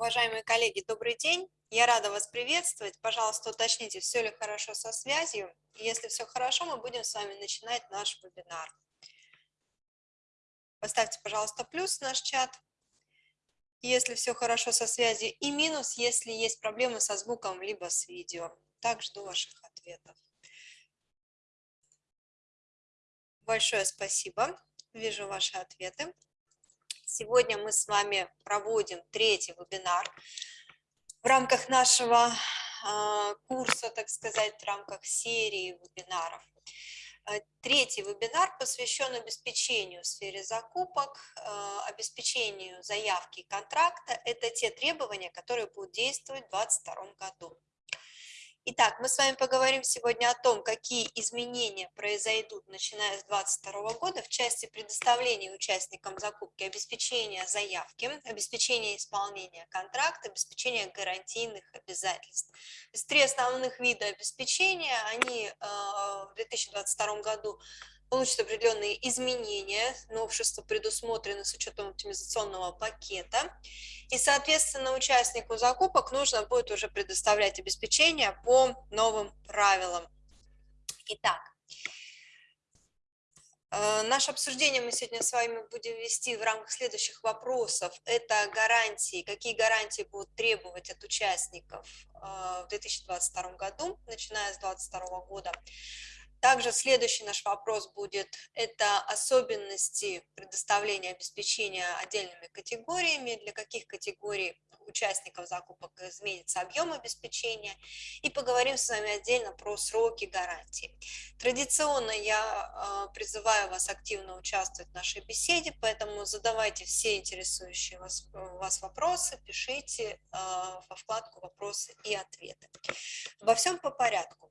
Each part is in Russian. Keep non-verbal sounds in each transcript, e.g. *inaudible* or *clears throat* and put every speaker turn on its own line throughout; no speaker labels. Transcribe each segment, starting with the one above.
Уважаемые коллеги, добрый день. Я рада вас приветствовать. Пожалуйста, уточните, все ли хорошо со связью. Если все хорошо, мы будем с вами начинать наш вебинар. Поставьте, пожалуйста, плюс в наш чат, если все хорошо со связью, и минус, если есть проблемы со звуком, либо с видео. Так, жду ваших ответов. Большое спасибо. Вижу ваши ответы. Сегодня мы с вами проводим третий вебинар в рамках нашего а, курса, так сказать, в рамках серии вебинаров. А, третий вебинар посвящен обеспечению в сфере закупок, а, обеспечению заявки контракта. Это те требования, которые будут действовать в 2022 году. Итак, мы с вами поговорим сегодня о том, какие изменения произойдут, начиная с 2022 года в части предоставления участникам закупки обеспечения заявки, обеспечения исполнения контракта, обеспечения гарантийных обязательств. Три основных вида обеспечения, они э, в 2022 году получат определенные изменения, новшества предусмотрены с учетом оптимизационного пакета, и, соответственно, участнику закупок нужно будет уже предоставлять обеспечение по новым правилам. Итак, э, Наше обсуждение мы сегодня с вами будем вести в рамках следующих вопросов. Это гарантии, какие гарантии будут требовать от участников э, в 2022 году, начиная с 2022 года. Также следующий наш вопрос будет, это особенности предоставления обеспечения отдельными категориями, для каких категорий участников закупок изменится объем обеспечения, и поговорим с вами отдельно про сроки гарантии. Традиционно я а, призываю вас активно участвовать в нашей беседе, поэтому задавайте все интересующие вас, вас вопросы, пишите а, во вкладку «Вопросы и ответы». Во всем по порядку.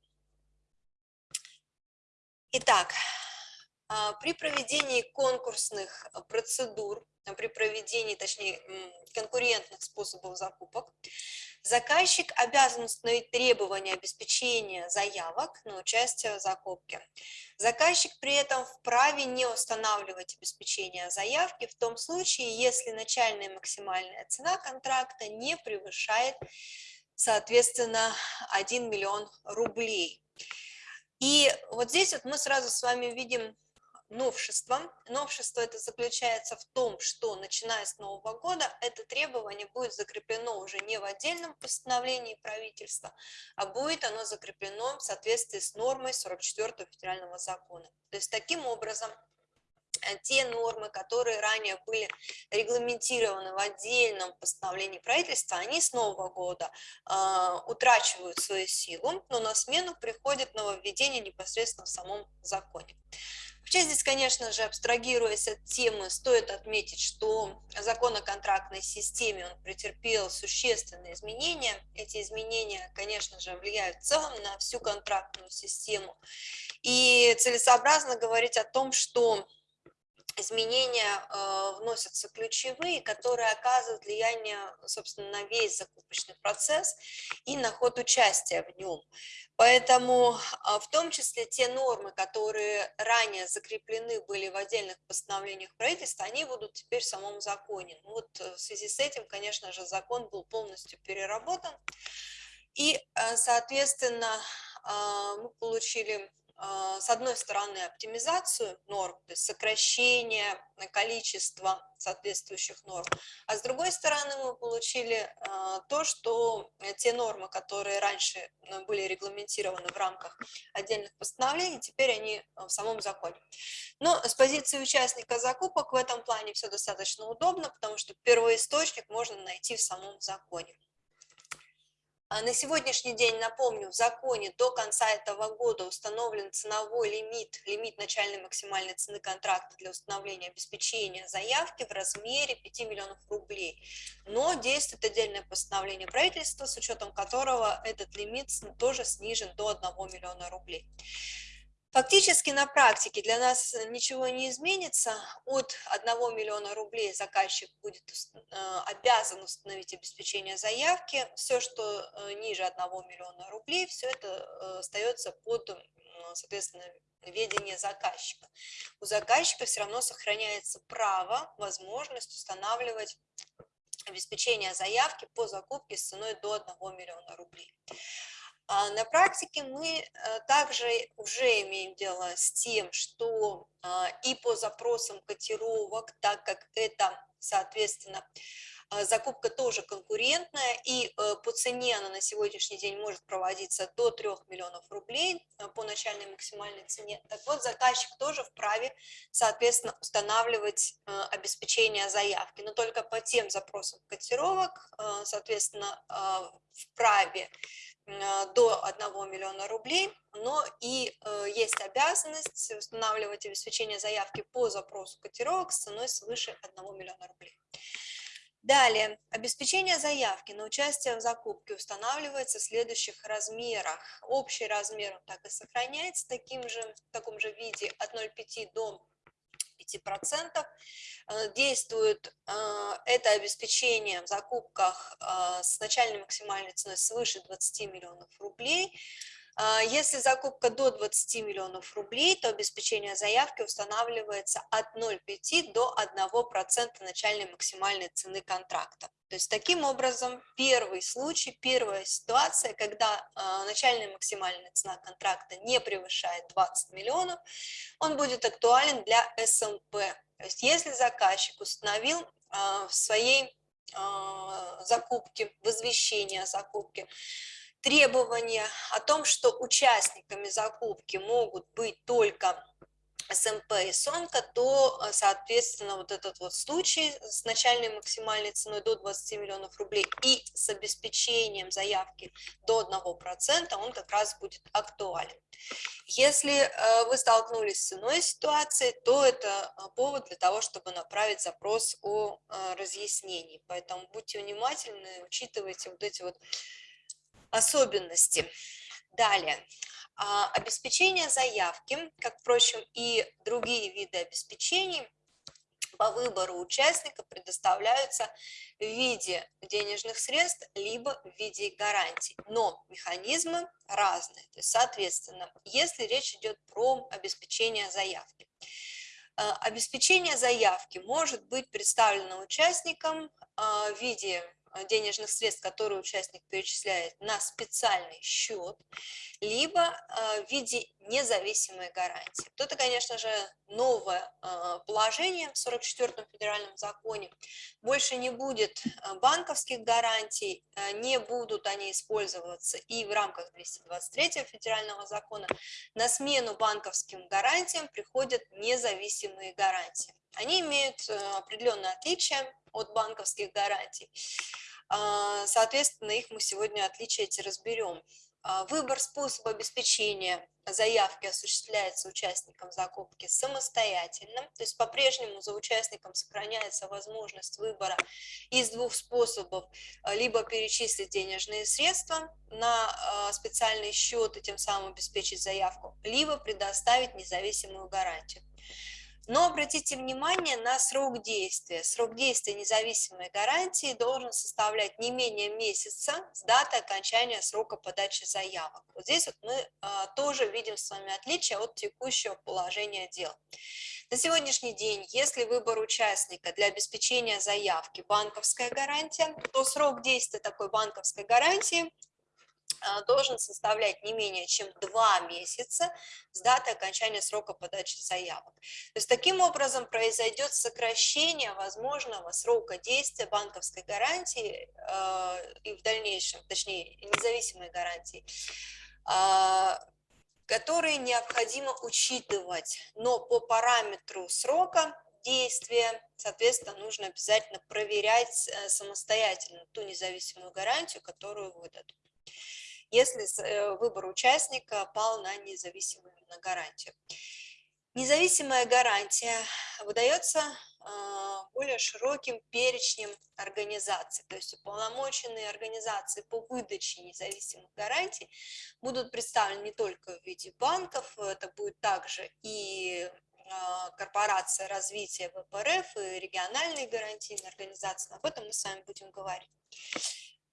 Итак, а, при проведении конкурсных процедур, а, при проведении, точнее, конкурентных способов закупок, заказчик обязан установить требования обеспечения заявок на участие в закупке. Заказчик при этом вправе не устанавливать обеспечение заявки в том случае, если начальная максимальная цена контракта не превышает, соответственно, 1 миллион рублей. И вот здесь вот мы сразу с вами видим новшество. Новшество это заключается в том, что начиная с нового года это требование будет закреплено уже не в отдельном постановлении правительства, а будет оно закреплено в соответствии с нормой 44 федерального закона. То есть таким образом Э, те нормы, которые ранее были регламентированы в отдельном постановлении правительства, они с нового года э, утрачивают свою силу, но на смену приходит нововведение непосредственно в самом законе. Вообще здесь, конечно же, абстрагируясь от темы, стоит отметить, что закон о контрактной системе он претерпел существенные изменения. Эти изменения, конечно же, влияют в целом на всю контрактную систему. И целесообразно говорить о том, что изменения э, вносятся ключевые, которые оказывают влияние, собственно, на весь закупочный процесс и на ход участия в нем. Поэтому а, в том числе те нормы, которые ранее закреплены были в отдельных постановлениях правительства, они будут теперь в самом законе. Ну вот э, в связи с этим, конечно же, закон был полностью переработан. И, э, соответственно, а, мы получили с одной стороны, оптимизацию норм, то есть сокращение количества соответствующих норм, а с другой стороны мы получили а, то, что те нормы, которые раньше э, были регламентированы в рамках отдельных постановлений, теперь они в самом законе. Но с позиции участника закупок в этом плане все достаточно удобно, потому что первоисточник можно найти в самом законе. А на сегодняшний день, напомню, в законе до конца этого года установлен ценовой лимит, лимит начальной максимальной цены контракта для установления обеспечения заявки в размере 5 миллионов рублей. Но действует отдельное постановление правительства, с учетом которого этот лимит тоже снижен до 1 миллиона рублей. Фактически на практике для нас ничего не изменится. От 1 миллиона рублей заказчик будет э, обязан установить обеспечение заявки. Все, что э, ниже 1 миллиона рублей, все это э, остается под, соответственно, ведение заказчика. У заказчика все равно сохраняется право, возможность устанавливать обеспечения заявки по закупке с ценой до 1 миллиона рублей. А на практике мы э, также уже имеем дело с тем, что а, и по запросам котировок, так как это, соответственно, а, закупка тоже конкурентная, и э, по цене она на сегодняшний день может проводиться до 3 миллионов рублей э, по начальной максимальной цене. Так вот, заказчик тоже вправе, соответственно, устанавливать обеспечение заявки, но только по тем запросам котировок, соответственно, вправе до 1 миллиона рублей, но и э, есть обязанность устанавливать обеспечение заявки по запросу котировок с ценой свыше 1 миллиона рублей. Далее, обеспечение заявки на участие в закупке устанавливается в следующих размерах. Общий размер так и сохраняется таким же, в таком же виде от 0,5 до 5%. Э, действует э, это обеспечение в закупках э, с начальной максимальной ценой свыше 20 миллионов рублей. Если закупка до 20 миллионов рублей, то обеспечение заявки устанавливается от 0,5 до 1% начальной максимальной цены контракта. То есть таким образом первый случай, первая ситуация, когда э, начальная максимальная цена контракта не превышает 20 миллионов, он будет актуален для СМП. То есть если заказчик установил э, в своей э, закупке, в извещении о закупке, требования о том, что участниками закупки могут быть только СМП и СОНКа, то, э, соответственно, вот этот вот случай с начальной максимальной ценой до 20 миллионов рублей и с обеспечением заявки до 1%, он как раз будет актуален. Если э, вы столкнулись с иной ситуацией, то это э, повод для того, чтобы направить запрос о разъяснении. Поэтому будьте внимательны, учитывайте вот эти вот особенности. Далее. А, обеспечение заявки, как, впрочем, и другие виды обеспечений, по выбору участника предоставляются в виде денежных средств, либо в виде гарантий. Но механизмы разные. То есть, соответственно, если речь идет про обеспечение заявки, а, обеспечение заявки может быть представлено участникам а, в виде денежных средств, которые участник перечисляет на специальный счет, либо э, в виде независимой гарантии. Это, конечно же, новое э, положение в 44-м федеральном законе. Больше не будет банковских гарантий, не будут они использоваться и в рамках 223 федерального закона. На смену банковским гарантиям приходят независимые гарантии. Они имеют определенное отличие от банковских гарантий. А, соответственно, их мы сегодня отличия эти разберем. А, выбор способа обеспечения заявки осуществляется участником закупки самостоятельно, то есть по-прежнему за участником сохраняется возможность выбора из двух способов, а, либо перечислить денежные средства на специальный счет и тем самым обеспечить заявку, либо предоставить независимую гарантию. Но обратите внимание на срок действия. Срок действия независимой гарантии должен составлять не менее месяца с даты окончания срока подачи заявок. Вот здесь вот мы а, тоже видим с вами отличие от текущего положения дел. На сегодняшний день, если выбор участника для обеспечения заявки банковская гарантия, то срок действия такой банковской гарантии должен составлять не менее чем два месяца с даты окончания срока подачи заявок. То есть таким образом произойдет сокращение возможного срока действия банковской гарантии э, и в дальнейшем, точнее, независимой гарантии, э, которые необходимо учитывать, но по параметру срока действия, соответственно, нужно обязательно проверять э, самостоятельно ту независимую гарантию, которую выдадут если э, выбор участника пал на независимую на гарантию. Независимая гарантия выдается а, более широким перечнем организаций, то есть уполномоченные организации по выдаче независимых гарантий будут представлены не только в виде банков, это будет также и а, корпорация развития ВПРФ и региональные гарантийные организации, об этом мы с вами будем говорить.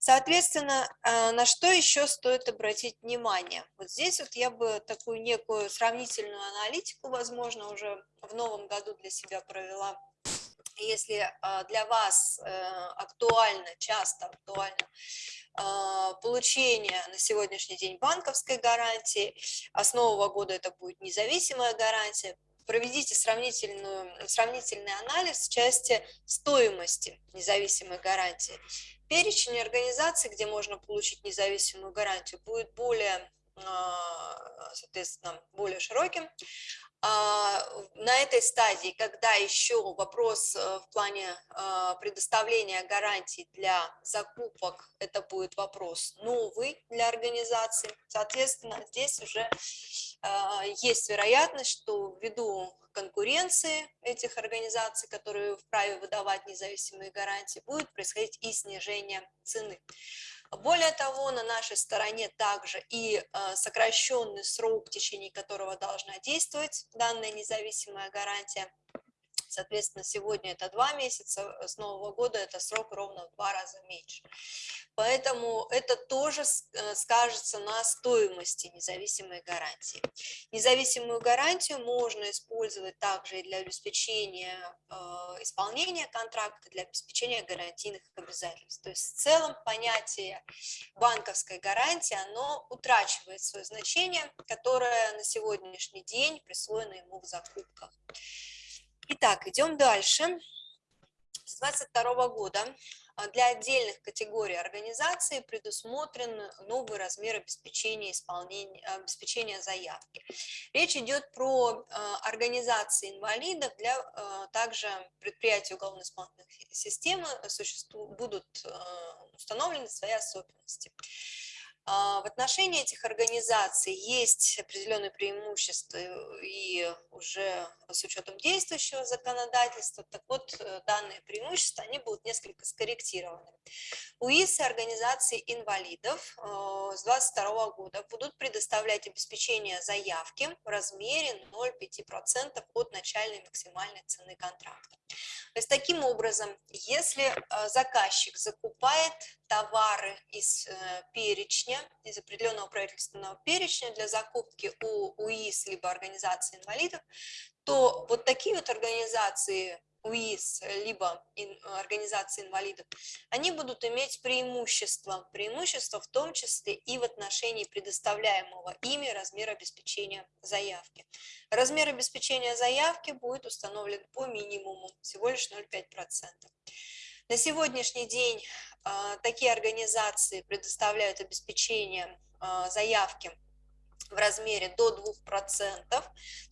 Соответственно, а, на что еще стоит обратить внимание? Вот здесь вот я бы такую некую сравнительную аналитику, возможно, уже в новом году для себя провела. если для вас актуально, часто актуально получение на сегодняшний день банковской гарантии, а с нового года это будет независимая гарантия, проведите сравнительную, сравнительный анализ в части стоимости независимой гарантии. Перечень организаций, где можно получить независимую гарантию, будет более а, соответственно, более широким. А, на этой стадии, когда еще вопрос э, в плане а, предоставления гарантий для закупок, это будет вопрос новый для организации, соответственно, здесь уже есть вероятность, что ввиду конкуренции этих организаций, которые вправе выдавать независимые гарантии, будет происходить и снижение цены. Более того, на нашей стороне также и э, сокращенный срок, в течение которого должна действовать данная независимая гарантия. Соответственно, сегодня это два месяца, с Нового года это срок ровно в два раза меньше. Поэтому это тоже э, скажется на стоимости независимой гарантии. Независимую гарантию можно использовать также и для обеспечения э, исполнения контракта, для обеспечения гарантийных обязательств. То есть в целом понятие банковской гарантии, оно утрачивает свое значение, которое на сегодняшний день присвоено ему в закупках. Итак, идем дальше. С 2022 года а для отдельных категорий организаций предусмотрен новый размер обеспечения, исполнения, обеспечения заявки. Речь идет про а, организации инвалидов, для а, также предприятий уголовно-исполнительной системы будут установлены свои особенности. А, в отношении этих организаций есть определенные преимущества и уже с учетом действующего законодательства, так вот э, данные преимущества, они будут несколько скорректированы. УИС и организации инвалидов э, с 2022 года будут предоставлять обеспечение заявки в размере 0,5% от начальной максимальной цены контракта. То есть таким образом, если э, заказчик закупает товары из перечня, из определенного правительственного перечня для закупки у УИС либо организации инвалидов, то вот такие вот организации УИС, либо организации инвалидов, они будут иметь преимущество, преимущество в том числе и в отношении предоставляемого ими размера обеспечения заявки. Размер обеспечения заявки будет установлен по минимуму, всего лишь 0,5%. На сегодняшний день а, такие организации предоставляют обеспечение а, заявки в размере до 2%, то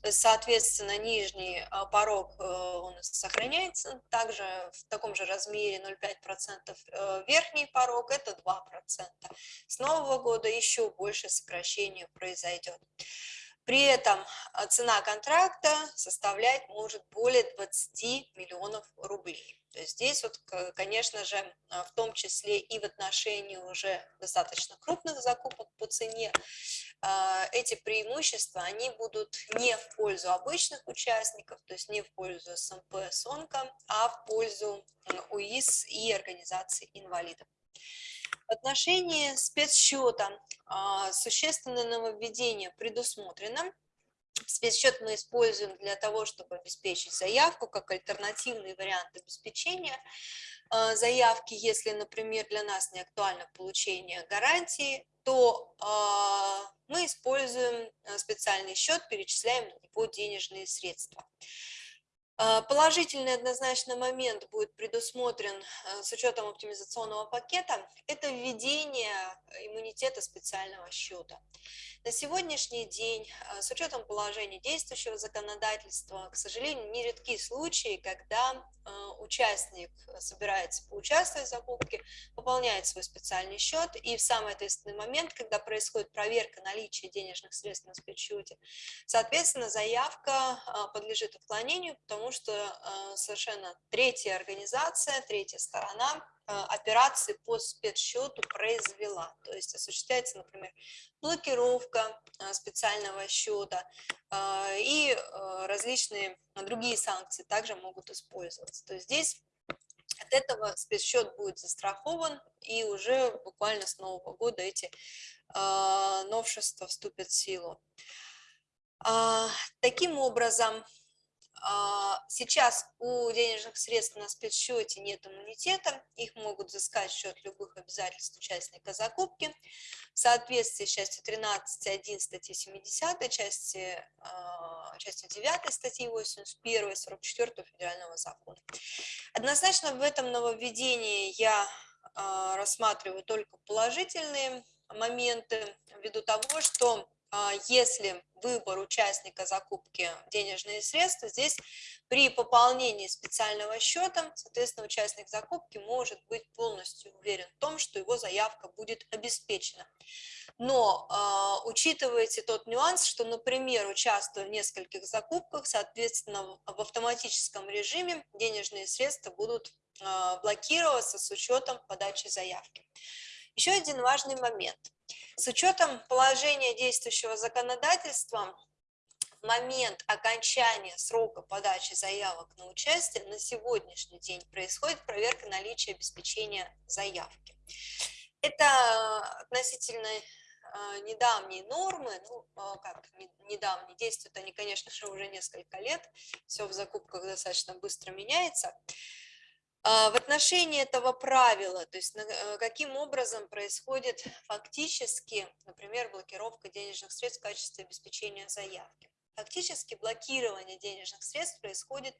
есть, соответственно, нижний а, порог э, он сохраняется также в таком же размере 0,5%, э, верхний порог это 2%. С нового года еще больше сокращение произойдет. При этом цена контракта составлять может более 20 миллионов рублей. То здесь вот, конечно же, а, в том числе и в отношении уже достаточно крупных закупок по цене, а, эти преимущества, они будут не в пользу обычных участников, то есть не в пользу СМП, СОНКа, а в пользу УИС и организаций инвалидов. В отношении спецсчета а, существенное нововведение предусмотрено Спецсчет мы используем для того, чтобы обеспечить заявку как альтернативный вариант обеспечения э, заявки. Если, например, для нас не актуально получение гарантии, то э, мы используем э, специальный счет, перечисляем на денежные средства. А, положительный однозначно момент будет предусмотрен э, с учетом оптимизационного пакета – это введение иммунитета специального счета. На сегодняшний день, э, с учетом положения действующего законодательства, к сожалению, нередки случаи, когда э, участник собирается поучаствовать в закупке, пополняет свой специальный счет, и в самый ответственный момент, когда происходит проверка наличия денежных средств на спецсчете, соответственно, заявка подлежит отклонению, потому потому что э, совершенно третья организация, третья сторона э, операции по спецсчету произвела. То есть осуществляется, например, блокировка э, специального счета и различные другие санкции также могут использоваться. То есть здесь от этого спецсчет будет застрахован, и уже буквально с Нового года эти новшества вступят в силу. Таким образом, а, сейчас у денежных средств на спецсчете нет иммунитета, их могут взыскать в счет любых обязательств участника закупки. В соответствии с частью 13.1 статьи 70, части, а, частью 9 статьи 81 и 44 федерального закона. Однозначно в этом нововведении я а, рассматриваю только положительные моменты, ввиду того, что а, если выбор участника закупки денежные средства, здесь при пополнении специального счета, соответственно, участник закупки может быть полностью уверен в том, что его заявка будет обеспечена. Но э, учитывайте тот нюанс, что, например, участвуя в нескольких закупках, соответственно, в автоматическом режиме денежные средства будут э, блокироваться с учетом подачи заявки. Еще один важный момент. С учетом положения действующего законодательства, в момент окончания срока подачи заявок на участие на сегодняшний день происходит проверка наличия обеспечения заявки. Это относительно а, недавние нормы, ну, а, как недавние, действуют они, конечно же, уже несколько лет, все в закупках достаточно быстро меняется. А, в отношении этого правила, то есть э, каким образом происходит фактически, например, блокировка денежных средств в качестве обеспечения заявки. Фактически блокирование денежных средств происходит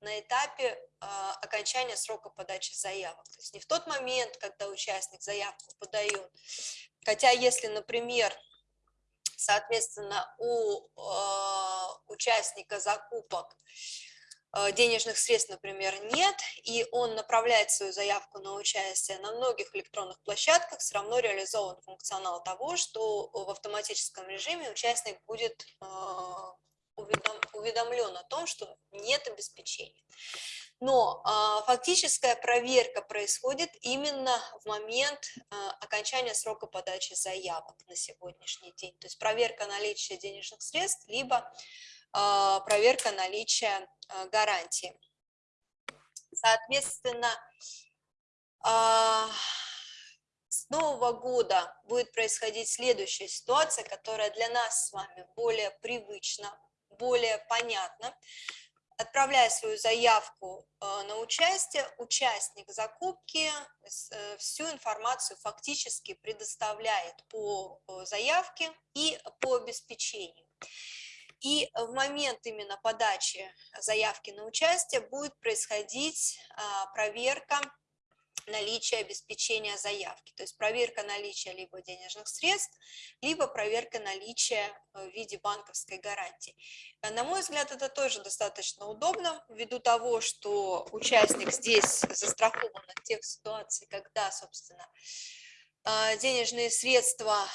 на этапе э, окончания срока подачи заявок. То есть не в тот момент, когда участник заявку подает, хотя если, например, соответственно, у э, участника закупок денежных средств, например, нет, и он направляет свою заявку на участие на многих электронных площадках, все равно реализован функционал того, что в автоматическом режиме участник будет э, уведомлен о том, что нет обеспечения. Но э, фактическая проверка происходит именно в момент окончания срока подачи заявок на сегодняшний день. То есть проверка наличия денежных средств, либо а, проверка наличия а, гарантии. Соответственно, а, с нового года будет происходить следующая ситуация, которая для нас с вами более привычна, более понятна. Отправляя свою заявку на участие, участник закупки э, всю информацию фактически предоставляет по заявке и по обеспечению. И в момент именно подачи заявки на участие будет происходить а, проверка наличия обеспечения заявки, то есть проверка наличия либо денежных средств, либо проверка наличия э, в виде банковской гарантии. Э, на мой взгляд, это тоже достаточно удобно, ввиду того, что участник здесь застрахован от тех ситуаций, когда, собственно, э, денежные средства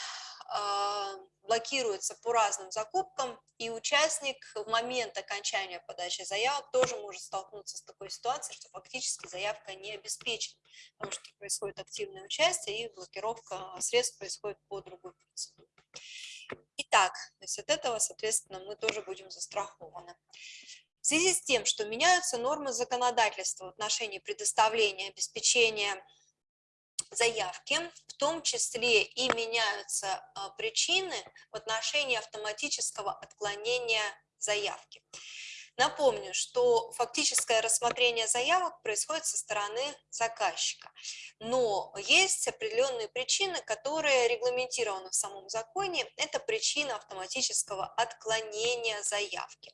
блокируется по разным закупкам, и участник в момент окончания подачи заявок тоже может столкнуться с такой ситуацией, что фактически заявка не обеспечена, потому что происходит активное участие, и блокировка средств происходит по другой процедуре. Итак, то есть от этого, соответственно, мы тоже будем застрахованы. В связи с тем, что меняются нормы законодательства в отношении предоставления обеспечения заявки, в том числе и меняются а, причины в отношении автоматического отклонения заявки. Напомню, что фактическое рассмотрение заявок происходит со стороны заказчика, но есть определенные причины, которые регламентированы в самом законе. Это причина автоматического отклонения заявки.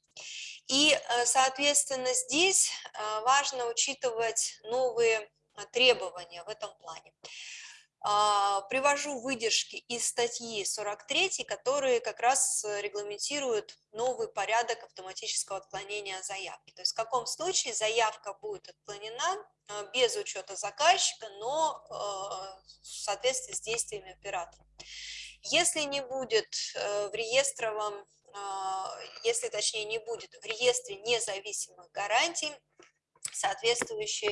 И, э, соответственно, здесь э, важно учитывать новые требования в этом плане. А, привожу выдержки из статьи 43, которые как раз регламентируют новый порядок автоматического отклонения заявки. То есть в каком случае заявка будет отклонена э, без учета заказчика, но э, в соответствии с действиями оператора. Если не будет в реестровом, если точнее не будет в реестре независимых гарантий, соответствующей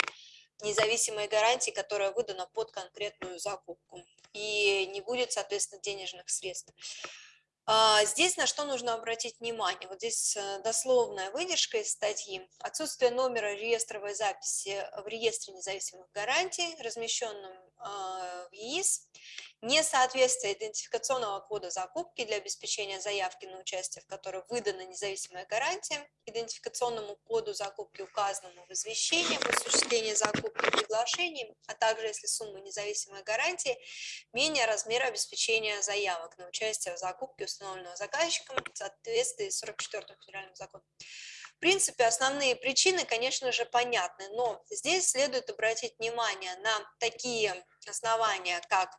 независимой гарантии, которая выдана под конкретную закупку, и не будет, соответственно, денежных средств. А, здесь на что нужно обратить внимание? Вот здесь э, дословная выдержка из статьи. Отсутствие номера реестровой записи в реестре независимых гарантий, размещенном а, в ЕИС, Несоответствие идентификационного кода закупки для обеспечения заявки на участие, в которой выдана независимая гарантия, идентификационному коду закупки, указанному в извещении об осуществлении закупки приглашений, а также если сумма независимой гарантии менее размера обеспечения заявок на участие в закупке, установленного заказчиком в соответствии с 44 федеральным законом. В принципе, основные причины, конечно же, понятны, но здесь следует обратить внимание на такие основания, как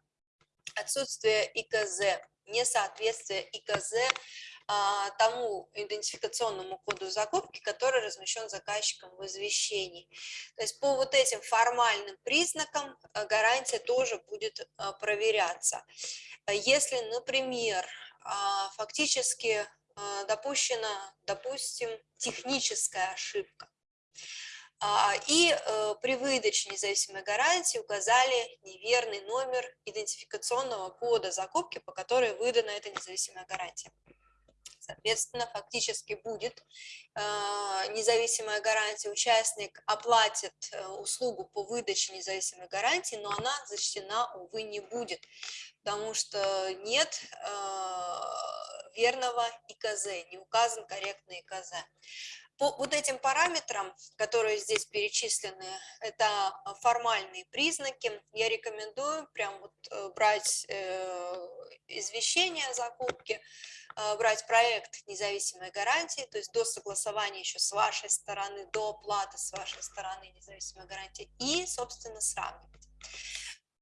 отсутствие ИКЗ, несоответствие ИКЗ а, тому идентификационному коду закупки, который размещен заказчиком в извещении. То есть по вот этим формальным признакам а, гарантия тоже будет а, проверяться. Если, например, фактически допущена, допустим, техническая ошибка, и э, при выдаче независимой гарантии указали неверный номер идентификационного кода закупки, по которой выдана эта независимая гарантия. Соответственно, фактически будет э, независимая гарантия, участник оплатит э, услугу по выдаче независимой гарантии, но она зачтена, увы, не будет, потому что нет верного ИКЗ, не указан корректный ИКЗ. По вот этим параметрам, которые здесь перечислены, это а, формальные признаки, я рекомендую прям вот э, брать э, извещение о закупке, э, брать проект независимой гарантии, то есть до согласования еще с вашей стороны, до оплаты с вашей стороны независимой гарантии и, собственно, сравнивать.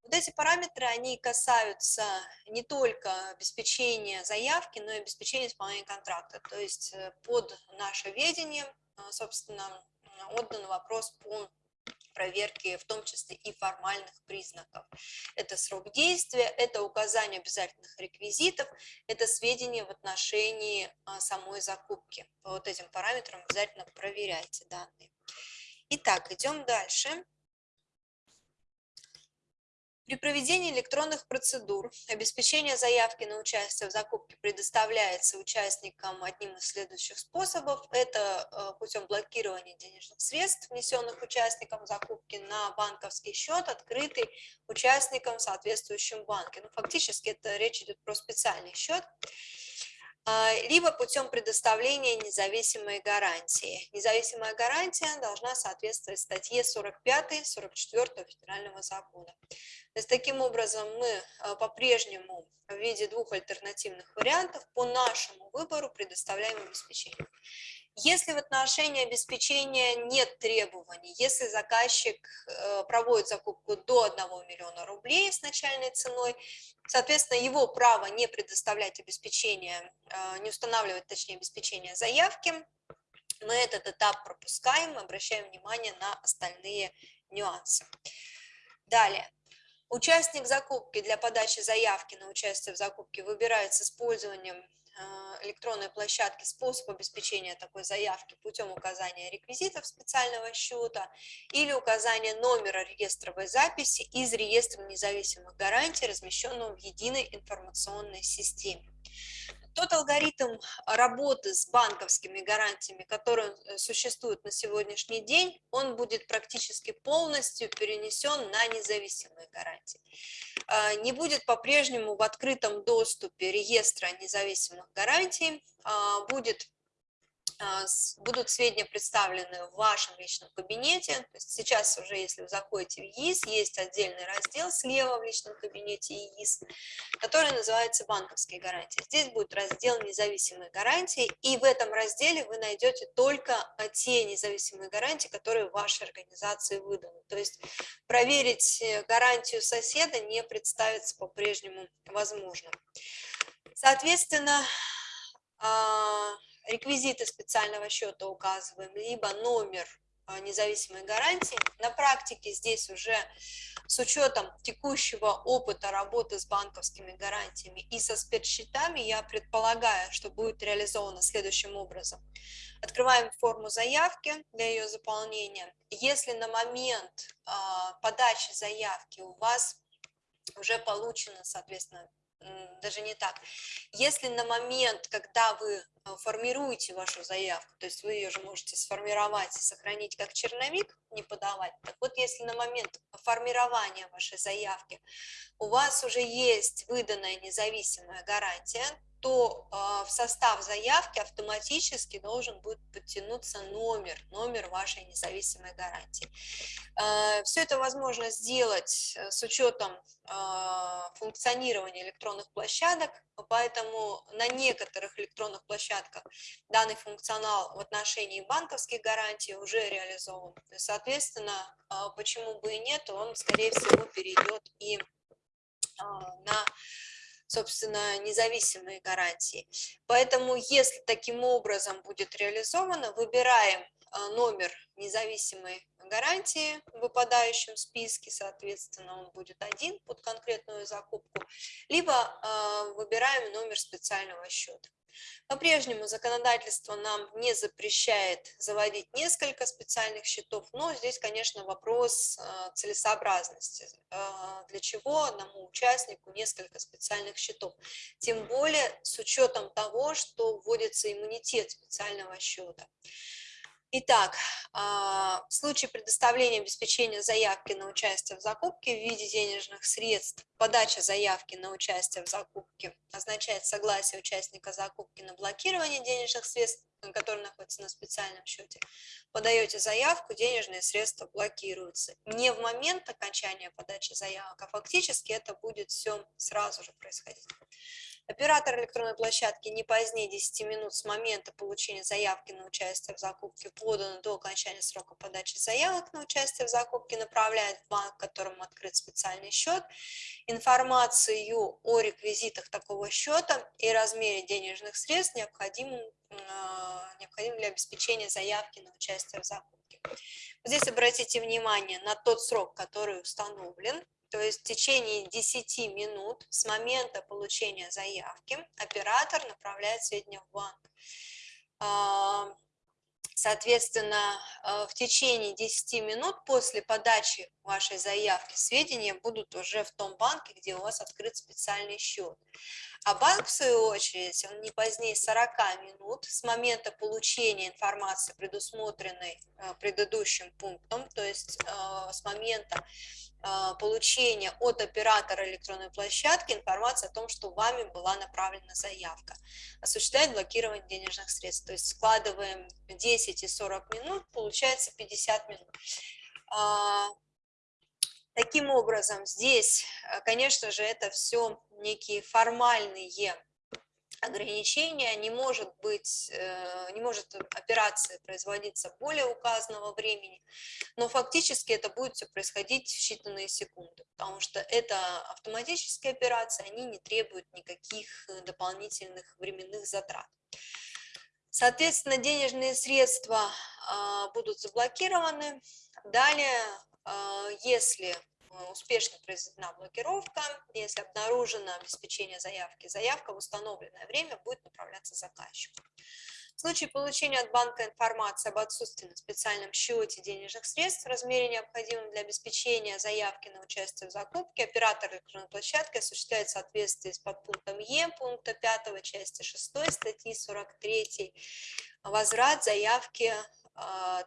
Вот эти параметры, они касаются не только обеспечения заявки, но и обеспечения исполнения контракта. То есть э, под наше ведение, э, собственно, отдан вопрос по проверке, в том числе и формальных признаков. Это срок действия, это указание обязательных реквизитов, это сведения в отношении э, самой закупки. По вот этим параметрам обязательно проверяйте данные. Итак, идем дальше. При проведении электронных процедур обеспечение заявки на участие в закупке предоставляется участникам одним из следующих способов. Это э, путем блокирования денежных средств, внесенных участникам закупки на банковский счет, открытый участникам в соответствующем банке. Ну, фактически это речь идет про специальный счет. А, либо путем предоставления независимой гарантии. Независимая гарантия должна соответствовать статье 45-44 федерального закона. То есть таким образом мы а, по-прежнему в виде двух альтернативных вариантов по нашему выбору предоставляем обеспечение. Если в отношении обеспечения нет требований, если заказчик э, проводит закупку до 1 миллиона рублей с начальной ценой, соответственно, его право не предоставлять обеспечение, э, не устанавливать, точнее, обеспечение заявки, мы этот этап пропускаем, обращаем внимание на остальные нюансы. Далее. Участник закупки для подачи заявки на участие в закупке выбирает с использованием электронной площадки способ обеспечения такой заявки путем указания реквизитов специального счета или указания номера реестровой записи из реестра независимых гарантий, размещенного в единой информационной системе. Тот алгоритм работы с банковскими гарантиями, который э, существует на сегодняшний день, он будет практически полностью перенесен на независимые гарантии. А, не будет по-прежнему в открытом доступе реестра независимых гарантий, а, будет будут сведения представлены в вашем личном кабинете. Сейчас уже, если вы заходите в ЕИС, есть отдельный раздел слева в личном кабинете ЕИС, который называется «Банковские гарантии». Здесь будет раздел «Независимые гарантии», и в этом разделе вы найдете только те независимые гарантии, которые вашей организации выданы. То есть проверить э, гарантию соседа не представится по-прежнему возможно. Соответственно, а, реквизиты специального счета указываем, либо номер а, независимой гарантии. На практике здесь уже с учетом текущего опыта работы с банковскими гарантиями и со спецсчетами, я предполагаю, что будет реализовано следующим образом. Открываем форму заявки для ее заполнения. Если на момент а, подачи заявки у вас уже получено, соответственно, даже не так. Если на момент, когда вы э, формируете вашу заявку, то есть вы ее же можете сформировать и сохранить как черновик, не подавать. Так вот, если на момент формирования вашей заявки у вас уже есть выданная независимая гарантия, то э, в состав заявки автоматически должен будет подтянуться номер, номер вашей независимой гарантии. Э, все это возможно сделать э, с учетом э, функционирования электронных площадок, поэтому на некоторых электронных площадках данный функционал в отношении банковских гарантий уже реализован. Соответственно, э, почему бы и нет, он, скорее всего, перейдет и э, на собственно, независимые гарантии. Поэтому, если таким образом будет реализовано, выбираем а, номер независимой гарантии в выпадающем списке, соответственно, он будет один под конкретную закупку, либо э, выбираем номер специального счета. По-прежнему законодательство нам не запрещает заводить несколько специальных счетов, но здесь, конечно, вопрос э, целесообразности. Э, для чего одному участнику несколько специальных счетов? Тем более с учетом того, что вводится иммунитет специального счета. Итак, а, в случае предоставления обеспечения заявки на участие в закупке в виде денежных средств, подача заявки на участие в закупке означает согласие участника закупки на блокирование денежных средств, которые находятся на специальном счете. Подаете заявку, денежные средства блокируются. Не в момент окончания подачи заявок, а фактически это будет все сразу же происходить. Оператор электронной площадки не позднее 10 минут с момента получения заявки на участие в закупке, поданной до окончания срока подачи заявок на участие в закупке, направляет в банк, которому открыт специальный счет, информацию о реквизитах такого счета и размере денежных средств, необходимым, а, для обеспечения заявки на участие в закупке. Здесь обратите внимание на тот срок, который установлен, то есть в течение 10 минут с момента получения заявки оператор направляет сведения в банк. А, соответственно, э, в течение 10 минут после подачи вашей заявки сведения будут уже в том банке, где у вас открыт специальный счет. А банк, в свою очередь, он не позднее 40 минут с момента получения информации, предусмотренной э, предыдущим пунктом, то есть э, с момента а, получения от оператора электронной площадки информации о том, что вами была направлена заявка. Осуществляет блокирование денежных средств. То есть складываем 10 и 40 минут, получается 50 минут. А, таким образом, здесь, конечно же, это все некие формальные ограничения, не может быть, э, не может операция производиться более указанного времени, но фактически это будет все происходить в считанные секунды, потому что это автоматические операции, они не требуют никаких дополнительных временных затрат. Соответственно, денежные средства а, будут заблокированы. Далее, а, если Э, успешно произведена блокировка, если обнаружено обеспечение заявки, заявка в установленное время будет направляться заказчику. В случае получения от банка информации об отсутствии на специальном счете денежных средств в размере, необходимом для обеспечения заявки на участие в закупке, оператор электронной площадки осуществляет в соответствии с подпунктом Е пункта 5 части 6 статьи 43 возврат заявки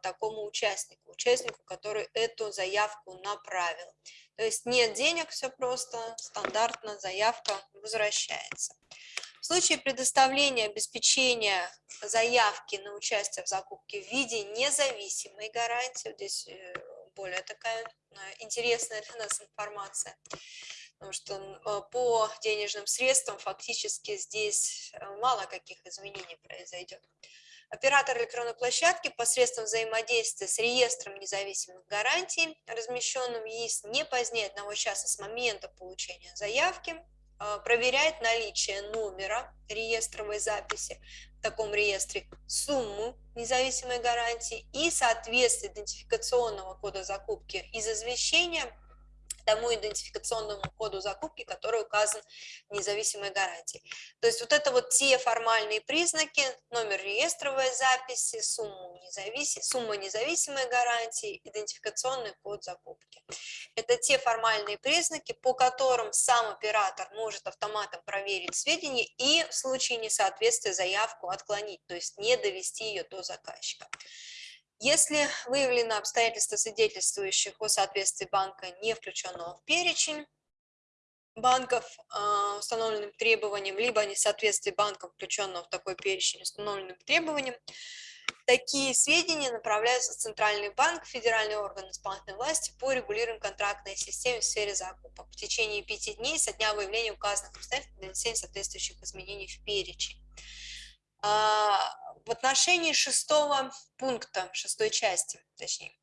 такому участнику, участнику, который эту заявку направил. То есть нет денег, все просто, стандартно заявка возвращается. В случае предоставления обеспечения заявки на участие в закупке в виде независимой гарантии, здесь э, более такая э, интересная для нас информация, потому что э, по денежным средствам фактически здесь мало каких изменений произойдет. Оператор электронной площадки посредством взаимодействия с реестром независимых гарантий, размещенным в ЕИС не позднее одного часа с момента получения заявки, э, проверяет наличие номера реестровой записи в таком реестре, сумму независимой гарантии и соответствие идентификационного кода закупки из извещения тому идентификационному коду закупки, который указан в независимой гарантии. То есть вот это вот те формальные признаки, номер реестровой записи, сумма, независим, сумма независимой гарантии, идентификационный код закупки. Это те формальные признаки, по которым сам оператор может автоматом проверить сведения и в случае несоответствия заявку отклонить, то есть не довести ее до заказчика. Если выявлено обстоятельства, свидетельствующих о соответствии банка, не включенного в перечень банков э, установленным требованиям, либо несоответствие банков, включенного в такой перечень установленным требованиям, такие сведения направляются в Центральный банк, федеральный орган исполнительной власти по регулированию контрактной системе в сфере закупок в течение пяти дней со дня выявления указанных обстоятельств для внесения соответствующих изменений в перечень. А, в отношении шестого пункта, шестой части, точнее,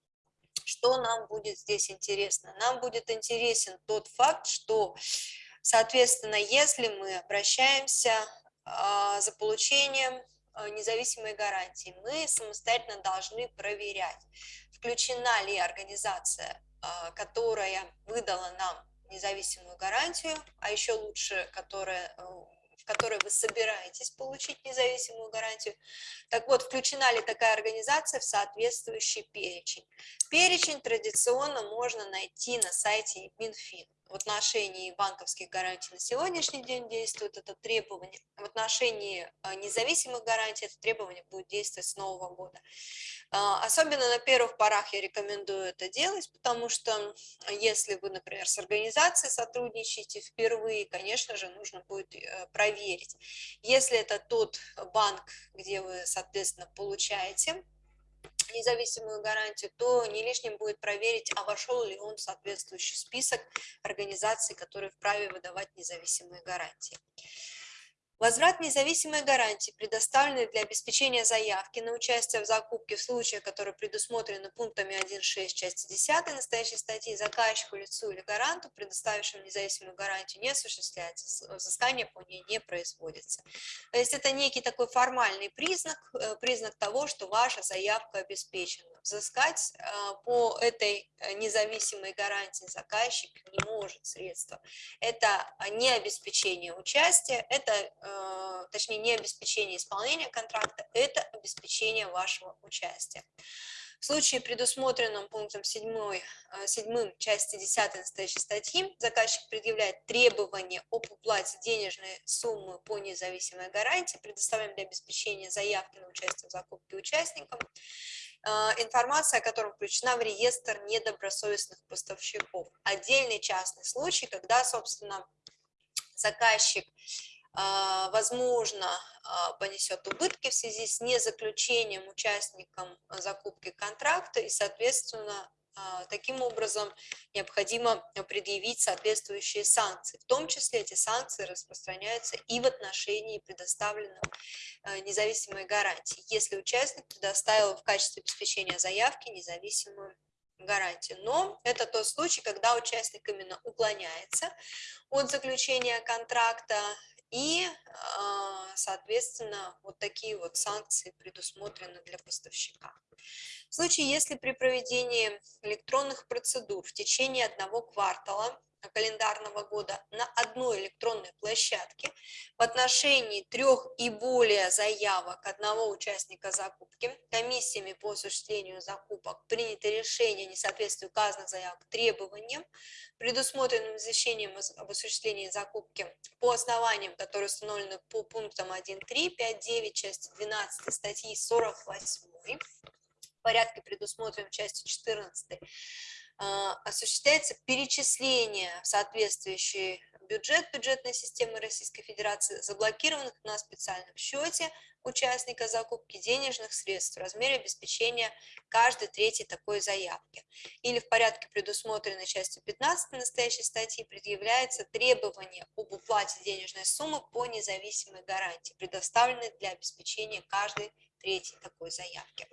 что нам будет здесь интересно? Нам будет интересен тот факт, что, соответственно, если мы обращаемся а, за получением а, независимой гарантии, мы самостоятельно должны проверять, включена ли организация, которая выдала нам независимую гарантию, а еще лучше, которая э, в которой вы собираетесь получить независимую гарантию. Так вот, включена ли такая организация в соответствующий перечень? Перечень традиционно можно найти на сайте Минфин. В отношении банковских гарантий на сегодняшний день действует это требование. В отношении а, независимых гарантий это требование будет действовать с нового года. А, особенно на первых порах я рекомендую это делать, потому что если вы, например, с организацией сотрудничаете впервые, конечно же, нужно будет э, проверить. Если это тот банк, где вы, соответственно, получаете независимую гарантию, то не лишним будет проверить, а вошел ли он в соответствующий список организаций, которые вправе выдавать независимые гарантии. Возврат независимой гарантии, предоставленной для обеспечения заявки на участие в закупке в случаях, которые предусмотрены пунктами 1.6 части 10 настоящей статьи, заказчику, лицу или гаранту, предоставившему независимую гарантию, не осуществляется, взыскание по ней не производится. То есть это некий такой формальный признак, э, признак того, что ваша заявка обеспечена взыскать а, по этой э, независимой гарантии заказчик не может средства. Это не обеспечение участия, это, э, точнее, не обеспечение исполнения контракта, это обеспечение вашего участия. В случае, предусмотренном пунктом 7, 7 э, части 10 настоящей статьи, заказчик предъявляет требования об уплате денежной суммы по независимой гарантии, предоставляем для обеспечения заявки на участие в закупке участникам, а, информация о котором включена в реестр недобросовестных поставщиков. Отдельный частный случай, когда, собственно, заказчик, возможно, а, понесет убытки в связи с незаключением участникам закупки контракта и, соответственно, а, таким образом, необходимо предъявить соответствующие санкции. В том числе эти санкции распространяются и в отношении предоставленных а, независимой гарантии, если участник предоставил в качестве обеспечения заявки независимую гарантию. Но это тот случай, когда участник именно уклоняется от заключения контракта и, а, соответственно, вот такие вот санкции предусмотрены для поставщика. В случае, если при проведении электронных процедур в течение одного квартала календарного года на одной электронной площадке. В отношении трех и более заявок одного участника закупки. Комиссиями по осуществлению закупок принято решение о несоответствии указанных заявок требованиям, предусмотренным извещением об осуществлении закупки по основаниям, которые установлены по пунктам 1.3, 5.9, части 12 статьи 48 в порядке, предусмотренном частью 14 а, осуществляется перечисление в соответствующий бюджет бюджетной системы Российской Федерации заблокированных на специальном счете участника закупки денежных средств в размере обеспечения каждой третьей такой заявки. Или в порядке, предусмотренной частью 15 настоящей статьи, предъявляется требование об уплате денежной суммы по независимой гарантии, предоставленной для обеспечения каждой третьей такой заявки.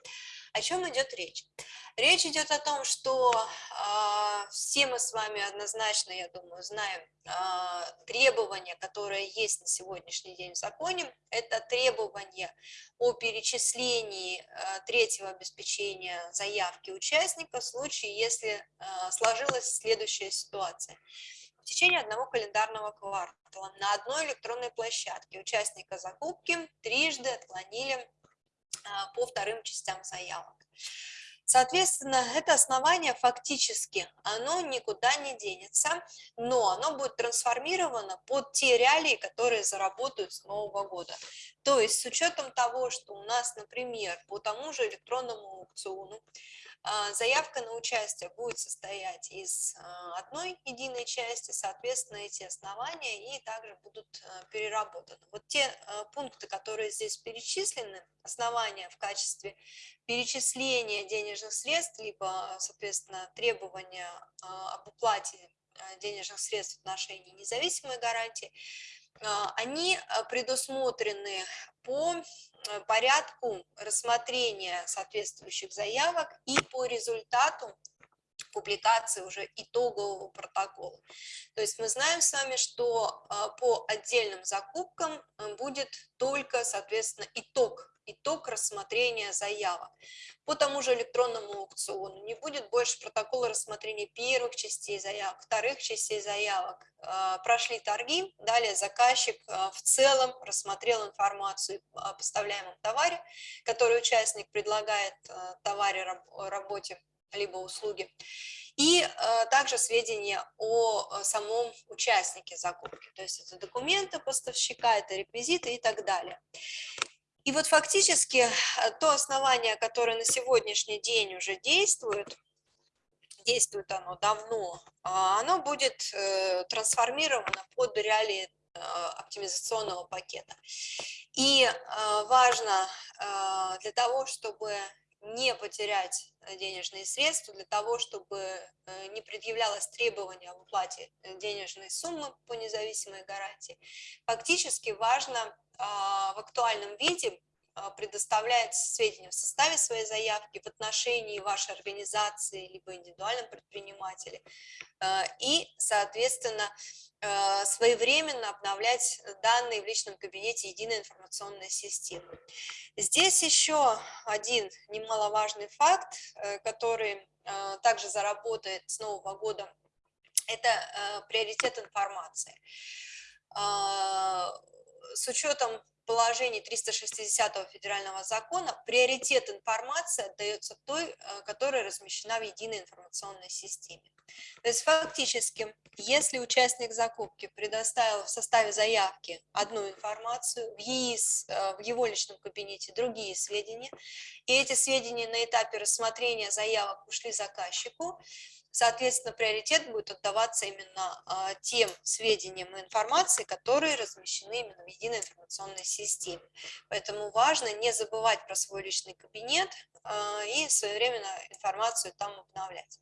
О чем идет речь? Речь идет о том, что э, все мы с вами однозначно, я думаю, знаем э, требования, которые есть на сегодняшний день в законе. Это требование о перечислении третьего обеспечения заявки участника в случае, если сложилась следующая ситуация – в течение одного календарного квартала на одной электронной площадке участника закупки трижды отклонили по вторым частям заявок. Соответственно, это основание фактически, оно никуда не денется, но оно будет трансформировано под те реалии, которые заработают с Нового года. То есть с учетом того, что у нас, например, по тому же электронному аукциону заявка на участие будет состоять из а, одной единой части, соответственно, эти основания и также будут а, переработаны. Вот те пункты, которые здесь перечислены, основания в качестве перечисления денежных средств, либо, соответственно, требования об уплате денежных средств в отношении независимой гарантии, они предусмотрены по порядку рассмотрения соответствующих заявок и по результату публикации уже итогового протокола. То есть мы знаем с вами, что э, по отдельным закупкам э, будет только, соответственно, итог итог рассмотрения заявок. По тому же электронному аукциону не будет больше протокола рассмотрения первых частей заявок, вторых частей заявок. А, прошли торги, далее заказчик а, в целом рассмотрел информацию о поставляемом товаре, который участник предлагает а, товаре, работе либо услуги, и также сведения о самом участнике закупки, то есть это документы поставщика, это реквизиты и так далее. И вот фактически э, то основание, которое на сегодняшний день уже действует, действует оно давно, а, оно будет э, трансформировано под реалии э, оптимизационного пакета. И важно для того, чтобы не потерять денежные средства, для того, чтобы не предъявлялось требование об уплате денежной суммы по независимой гарантии, фактически важно а, в актуальном виде а, предоставляет сведения в составе своей заявки в отношении вашей организации либо индивидуальном предпринимателе и, соответственно, своевременно обновлять данные в личном кабинете единой информационной системы. Здесь еще один немаловажный факт, э, который также заработает с Нового года, это э, приоритет информации с учетом положений 360 федерального закона приоритет информации отдается той, э, которая размещена в единой информационной системе. То есть фактически, если участник закупки предоставил в составе заявки одну информацию, в, ЕИС, э, в его личном кабинете другие сведения, и эти сведения на этапе рассмотрения заявок ушли заказчику, Соответственно, приоритет будет отдаваться именно а, тем сведениям и информации, которые размещены именно в единой информационной системе. Поэтому важно не забывать про свой личный кабинет а, и своевременно информацию там обновлять.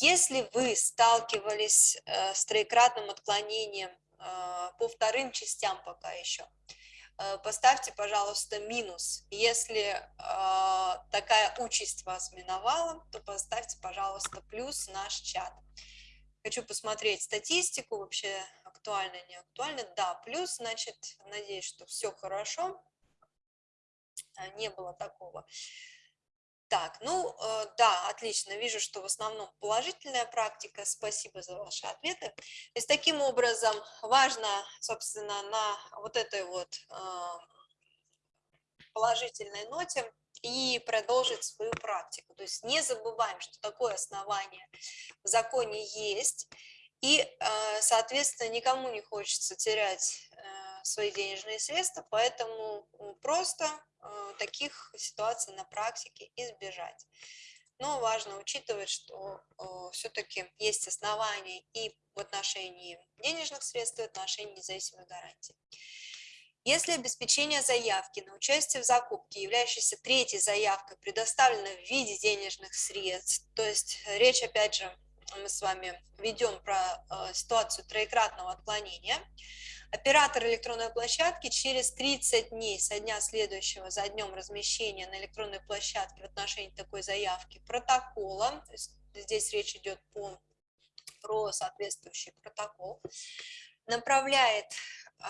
Если вы сталкивались э, с троекратным отклонением а, по вторым частям пока еще, Э, поставьте, пожалуйста, минус. Если э, такая участь вас миновала, то поставьте, пожалуйста, плюс наш чат. Хочу посмотреть статистику, вообще актуально, не актуально. Да, плюс, значит, надеюсь, что все хорошо. А, не было такого. Так, ну э, да, отлично, вижу, что в основном положительная практика, спасибо за ваши ответы. То есть таким образом важно, собственно, на вот этой вот э, положительной ноте и продолжить свою практику. То есть не забываем, что такое основание в законе есть, и, э, соответственно, никому не хочется терять свои денежные средства, поэтому просто э, таких ситуаций на практике избежать. Но важно учитывать, что э, все-таки есть основания и в отношении денежных средств, и в отношении независимой гарантии. Если обеспечение заявки на участие в закупке, являющейся третьей заявкой, предоставлено в виде денежных средств, то есть речь, опять же, мы с вами ведем про э, ситуацию троекратного отклонения, Оператор электронной площадки через 30 дней со дня следующего за днем размещения на электронной площадке в отношении такой заявки протокола, здесь речь идет по, про соответствующий протокол, направляет э,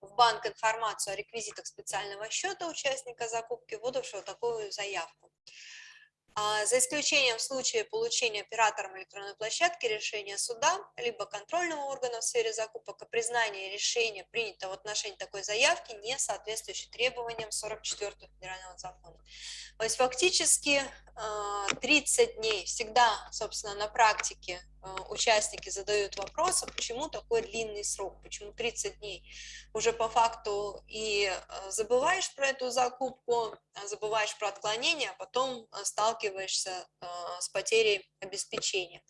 в банк информацию о реквизитах специального счета участника закупки, выдавшего такую заявку. А, за исключением случая получения оператором электронной площадки решения суда, либо контрольного органа в сфере закупок о признании решения, принятого в отношении такой заявки, не соответствующей требованиям 44 федерального закона. То есть фактически 30 а, дней всегда, собственно, на практике а, участники задают вопрос, а почему такой длинный срок, почему 30 дней. Уже по факту и забываешь про эту закупку, забываешь про отклонение, а потом сталкиваешься с потерей обеспечения.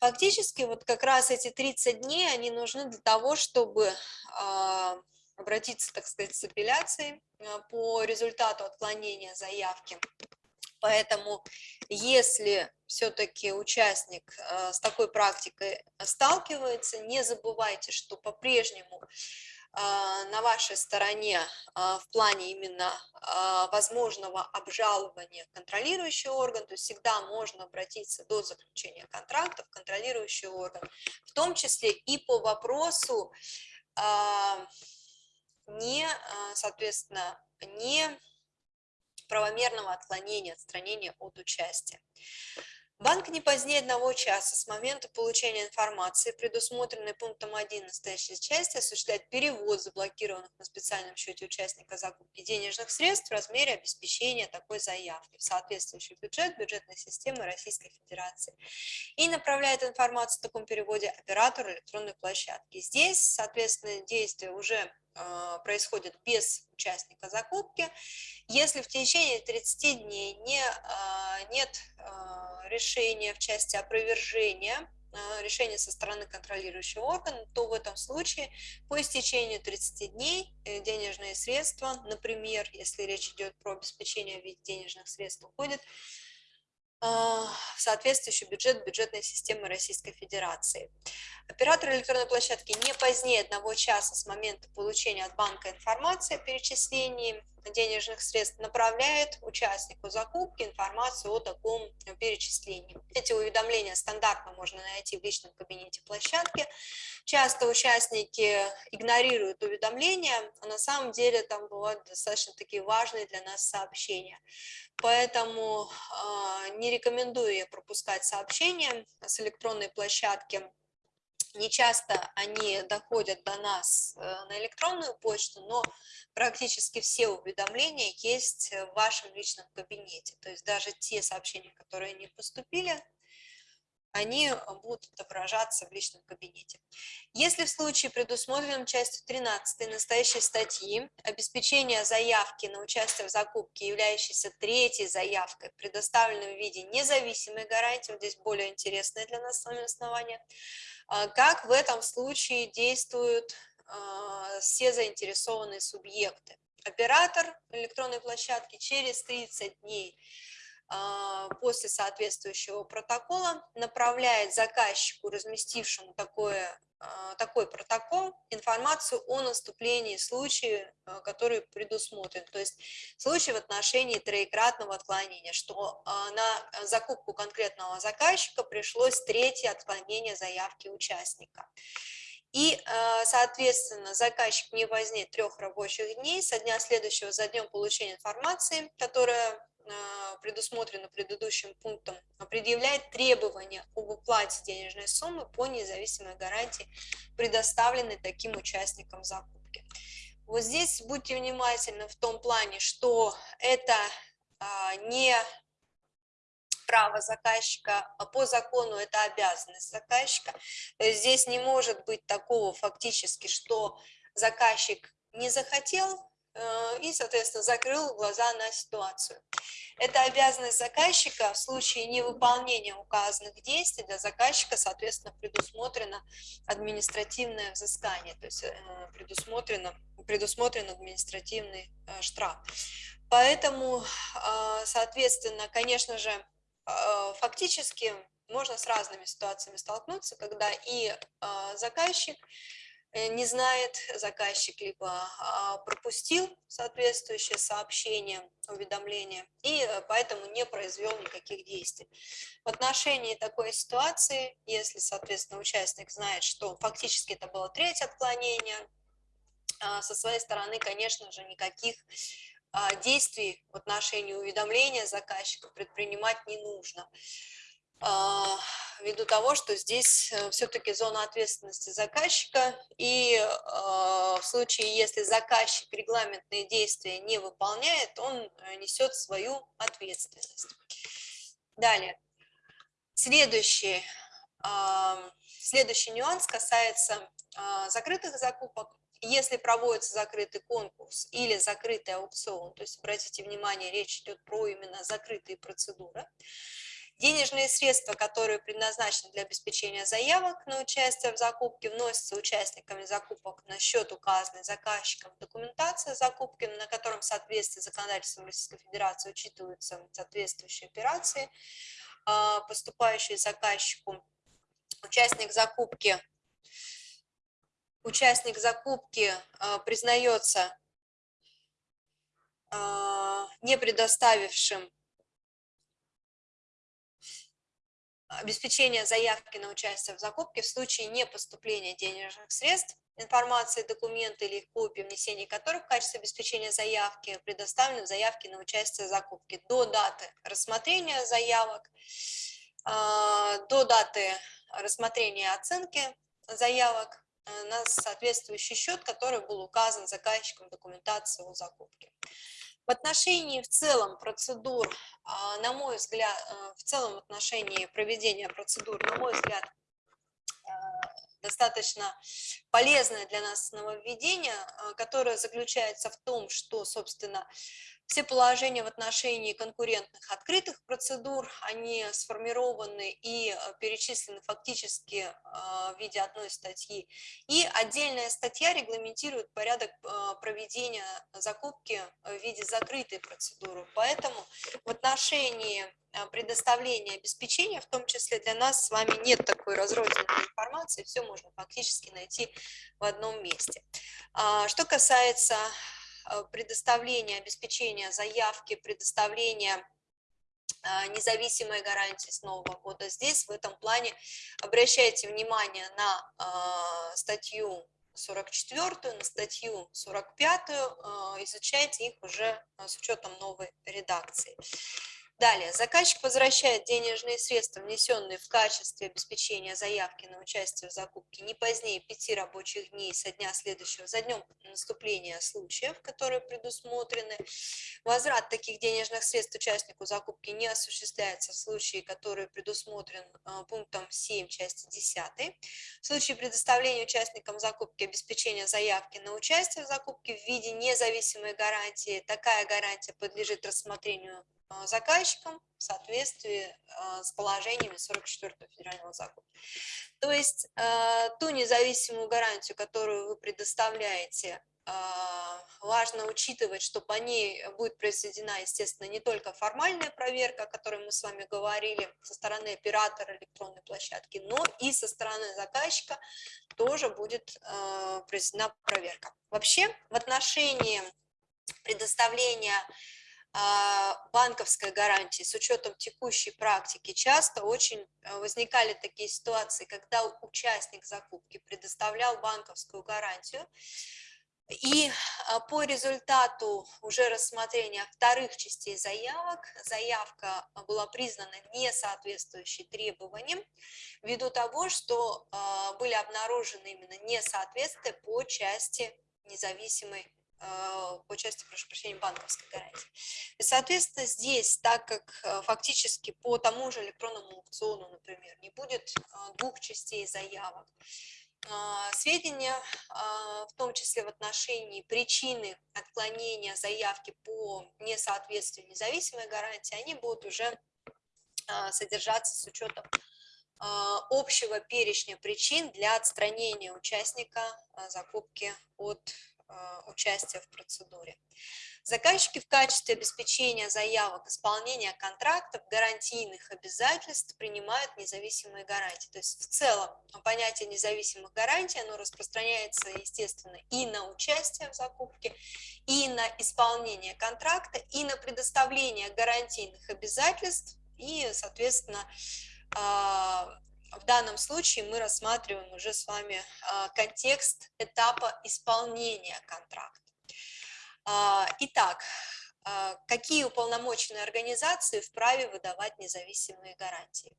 Фактически вот как раз эти 30 дней, они нужны для того, чтобы обратиться, так сказать, с апелляцией э, по результату отклонения заявки. Поэтому, если все-таки участник э, с такой практикой сталкивается, не забывайте, что по-прежнему э, на вашей стороне в плане именно возможного обжалования контролирующий орган, то есть всегда можно обратиться до заключения контракта в контролирующий орган, в том числе и по вопросу не, соответственно, не правомерного отклонения, отстранения от участия. Банк не позднее одного часа с момента получения информации, предусмотренной пунктом 1 настоящей части, осуществляет перевод заблокированных на специальном счете участника закупки денежных средств в размере обеспечения такой заявки в соответствующий бюджет бюджетной системы Российской Федерации и направляет информацию в таком переводе оператору электронной площадки. Здесь, соответственно, действие уже а, происходит без участника закупки. Если в течение 30 дней не, а, нет решения в части опровержения, решения со стороны контролирующего органа, то в этом случае по истечению 30 дней э, денежные средства, например, если речь идет про обеспечение в виде денежных средств, уходит в соответствующий бюджет бюджетной системы Российской Федерации. Оператор электронной площадки не позднее одного часа с момента получения от банка информации о перечислении денежных средств направляет участнику закупки информацию о таком перечислении. Эти уведомления стандартно можно найти в личном кабинете площадки. Часто участники игнорируют уведомления, а на самом деле там бывают достаточно такие важные для нас сообщения. Поэтому э, не рекомендую я пропускать сообщения с электронной площадки не часто они доходят до нас э, на электронную почту, но практически все уведомления есть в вашем личном кабинете. То есть даже те сообщения, которые не поступили, они будут отображаться в личном кабинете. Если в случае, предусмотренном частью 13 настоящей статьи, обеспечение заявки на участие в закупке, являющейся третьей заявкой, предоставленной в виде независимой гарантии, здесь более интересное для нас с вами основание, как в этом случае действуют а, все заинтересованные субъекты. Оператор электронной площадки через 30 дней а, после соответствующего протокола направляет заказчику, разместившему такое, а, такой протокол, информацию о наступлении случая, а, который предусмотрен. То есть случай в отношении троекратного отклонения, что на закупку конкретного заказчика пришлось третье отклонение заявки участника. И, соответственно, заказчик не позднее трех рабочих дней со дня следующего за днем получения информации, которая а, предусмотрено предыдущим пунктом, предъявляет требования об уплате денежной суммы по независимой гарантии, предоставленной таким участникам закупки. Вот здесь будьте внимательны в том плане, что это а, не право заказчика, а по закону это обязанность заказчика. Здесь не может быть такого фактически, что заказчик не захотел и, соответственно, закрыл глаза на ситуацию. Это обязанность заказчика в случае невыполнения указанных действий для заказчика, соответственно, предусмотрено административное взыскание, то есть э, предусмотрено, предусмотрен административный э, штраф. Поэтому, соответственно, конечно же, фактически можно с разными ситуациями столкнуться, когда и заказчик, Э, не знает заказчик, либо а, пропустил соответствующее сообщение, уведомление, и э, поэтому не произвел никаких действий. В отношении такой ситуации, если, соответственно, участник знает, что фактически это было третье отклонение, со своей стороны, конечно же, никаких действий в отношении уведомления заказчика предпринимать не нужно. А, ввиду того, что здесь э, все-таки зона ответственности заказчика, и а, в случае, если заказчик регламентные действия не выполняет, он э, несет свою ответственность. Далее. Следующий, а, следующий нюанс касается закрытых закупок. Если проводится закрытый конкурс или закрытый аукцион, то есть, обратите внимание, речь идет про именно закрытые процедуры, Денежные средства, которые предназначены для обеспечения заявок на участие в закупке, вносятся участниками закупок на счет, указанный заказчиком документация закупки, на котором в соответствии с законодательством Российской Федерации учитываются соответствующие операции, а, поступающие заказчику. Участник закупки, участник закупки а, признается а, не предоставившим обеспечение заявки на участие в закупке в случае непоступления денежных средств, информации, документы или их копии, внесения которых в качестве обеспечения заявки предоставлены в заявке на участие в закупке до даты рассмотрения заявок, а, до даты рассмотрения оценки заявок э, на соответствующий счет, который был указан заказчиком документации о закупке. В отношении в целом процедур, а, на мой взгляд, э, в целом в отношении проведения процедур, на мой взгляд, э, достаточно полезное для нас нововведение, которое заключается в том, что, собственно, все положения в отношении конкурентных открытых процедур, они сформированы и э, перечислены фактически э, в виде одной статьи. И отдельная статья регламентирует порядок э, проведения закупки в виде закрытой процедуры. Поэтому в отношении предоставления обеспечения, в том числе для нас с вами нет такой разрозненной информации, все можно фактически найти в одном месте. А, что касается предоставления, обеспечения заявки, предоставления э, независимой гарантии с Нового года. Здесь в этом плане обращайте внимание на э, статью 44, на статью 45, изучайте их уже с учетом новой редакции. Далее, заказчик возвращает денежные средства, внесенные в качестве обеспечения заявки на участие в закупке не позднее пяти рабочих дней со дня следующего, за днем наступления случаев, которые предусмотрены. Возврат таких денежных средств участнику закупки не осуществляется в случае, который предусмотрен а, пунктом 7 части 10. В случае предоставления участникам закупки обеспечения заявки на участие в закупке в виде независимой гарантии, такая гарантия подлежит рассмотрению заказчиком в соответствии а, с положениями 44 федерального закона. То есть а, ту независимую гарантию, которую вы предоставляете, важно учитывать, что по ней будет произведена, естественно, не только формальная проверка, о которой мы с вами говорили, со стороны оператора электронной площадки, но и со стороны заказчика тоже будет произведена проверка. Вообще, в отношении предоставления а, банковской гарантии с учетом текущей практики часто очень э, возникали такие ситуации, когда участник закупки предоставлял банковскую гарантию, и а, по результату уже рассмотрения вторых частей заявок, заявка была признана не соответствующей требованиям, ввиду того, что а, были обнаружены именно несоответствия по части независимой по части, прошу прощения, банковской гарантии. И, соответственно, здесь, так как э, фактически по тому же электронному аукциону, например, не будет э, двух частей заявок, сведения, в том числе в отношении причины отклонения заявки по несоответствию независимой гарантии, они будут уже содержаться с учетом общего перечня причин для отстранения участника закупки от участия в процедуре. Заказчики в качестве обеспечения заявок исполнения контрактов, гарантийных обязательств принимают независимые гарантии. То есть в целом понятие независимых гарантий, оно распространяется, естественно, и на участие в закупке, и на исполнение контракта, и на предоставление гарантийных обязательств, и, соответственно, э, в данном случае мы рассматриваем уже с вами контекст этапа исполнения контракта. Итак, какие уполномоченные организации вправе выдавать независимые гарантии?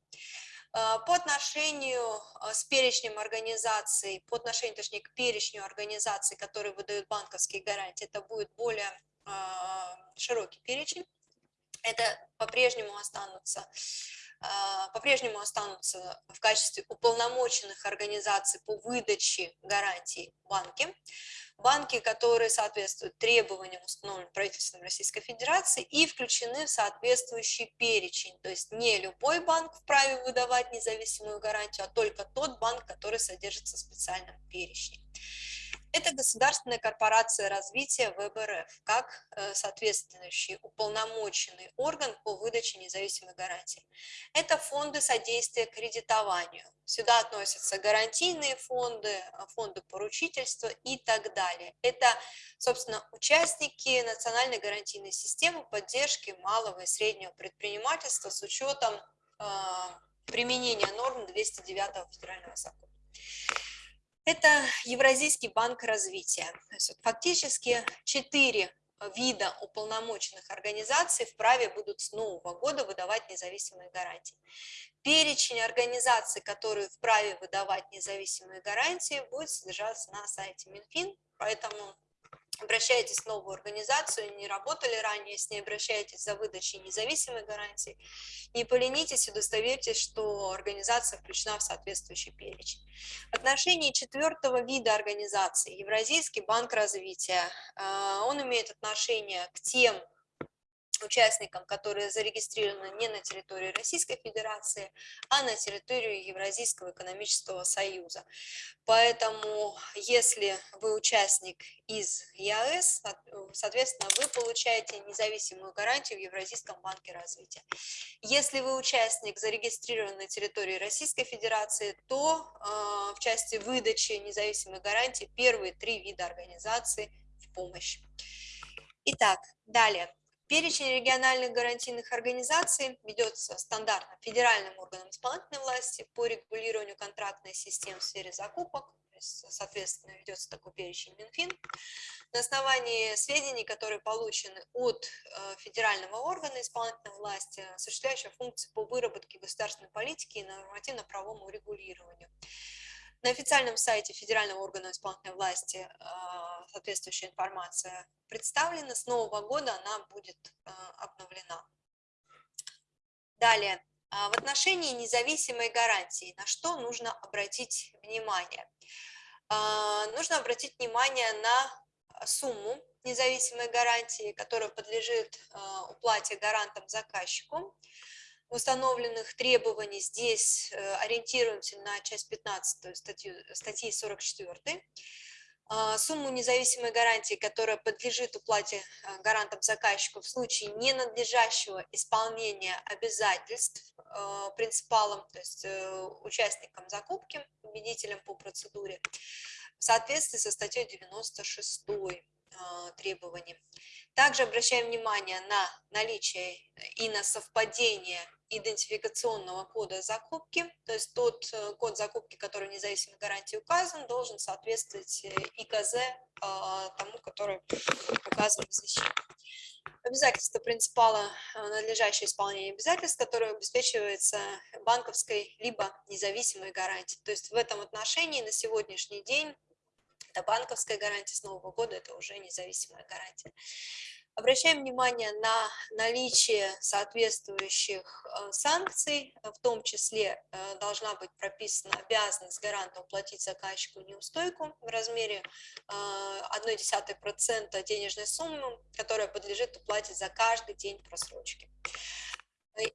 По отношению с перечнем организаций, по отношению, точнее, к перечню организаций, которые выдают банковские гарантии, это будет более широкий перечень. Это по-прежнему останутся а, по-прежнему останутся в качестве уполномоченных организаций по выдаче гарантий банки, банки, которые соответствуют требованиям, установленным правительством Российской Федерации и включены в соответствующий перечень. То есть не любой банк вправе выдавать независимую гарантию, а только тот банк, который содержится в специальном перечне. Это государственная корпорация развития ВБРФ, как э, соответствующий уполномоченный орган по выдаче независимой гарантии. Это фонды содействия кредитованию. Сюда относятся гарантийные фонды, э, фонды поручительства и так далее. Это, собственно, участники национальной гарантийной системы поддержки малого и среднего предпринимательства с учетом э, применения норм 209 федерального закона. Это Евразийский банк развития. Фактически четыре вида уполномоченных организаций вправе будут с нового года выдавать независимые гарантии. Перечень организаций, которые вправе выдавать независимые гарантии, будет содержаться на сайте Минфин, поэтому обращайтесь в новую организацию, не работали ранее с ней, обращайтесь за выдачей независимой гарантии, не поленитесь, удостоверьтесь, что организация включена в соответствующий перечень. В отношении четвертого вида организации, Евразийский банк развития, а, он имеет отношение к тем участникам, которые зарегистрированы не на территории Российской Федерации, а на территории Евразийского экономического союза. Поэтому, если вы участник из ЕАЭС, соответственно, вы получаете независимую гарантию в Евразийском банке развития. Если вы участник, зарегистрирован на территории Российской Федерации, то э, в части выдачи независимой гарантии первые три вида организации в помощь. Итак, далее. Перечень региональных гарантийных организаций ведется стандартно федеральным органом исполнительной власти по регулированию контрактной системы в сфере закупок, соответственно, ведется такой перечень Минфин. На основании сведений, которые получены от э, федерального органа исполнительной власти, осуществляющего функции по выработке государственной политики и нормативно-правовому регулированию. На официальном сайте Федерального органа исполнительной власти а, соответствующая информация представлена. С нового года она будет а, обновлена. Далее, а, в отношении независимой гарантии, на что нужно обратить внимание? Нужно обратить внимание на сумму независимой гарантии, которая подлежит уплате гарантом заказчику установленных требований здесь э, ориентируемся на часть 15 статью, статьи 44. А, сумму независимой гарантии, которая подлежит уплате э, гарантам заказчику в случае ненадлежащего исполнения обязательств э, принципалам, то есть участникам закупки, победителям по процедуре, в соответствии со статьей 96 требований. Также обращаем внимание на наличие и на совпадение идентификационного кода закупки, то есть тот э, код закупки, который в независимой гарантии указан, должен соответствовать э, ИКЗ а, тому, который указан в защите. Обязательство принципала э, надлежащее исполнение обязательств, которое обеспечивается банковской либо независимой гарантией. То есть в этом отношении на сегодняшний день это банковская гарантия с Нового года, это уже независимая гарантия. Обращаем внимание на наличие соответствующих э, санкций, в том числе э, должна быть прописана обязанность гаранта уплатить заказчику неустойку в размере 0,1% э, денежной суммы, которая подлежит уплате за каждый день просрочки.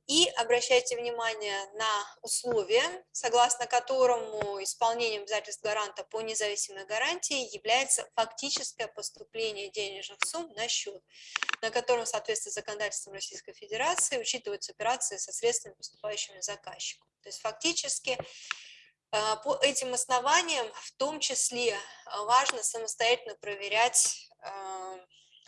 И обращайте внимание на условия, согласно которому исполнением обязательств гаранта по независимой гарантии является фактическое поступление денежных сумм на счет, на котором в соответствии с законодательством Российской Федерации учитываются операции со средствами, поступающими заказчику. То есть фактически э, по этим основаниям в том числе э, важно самостоятельно проверять э,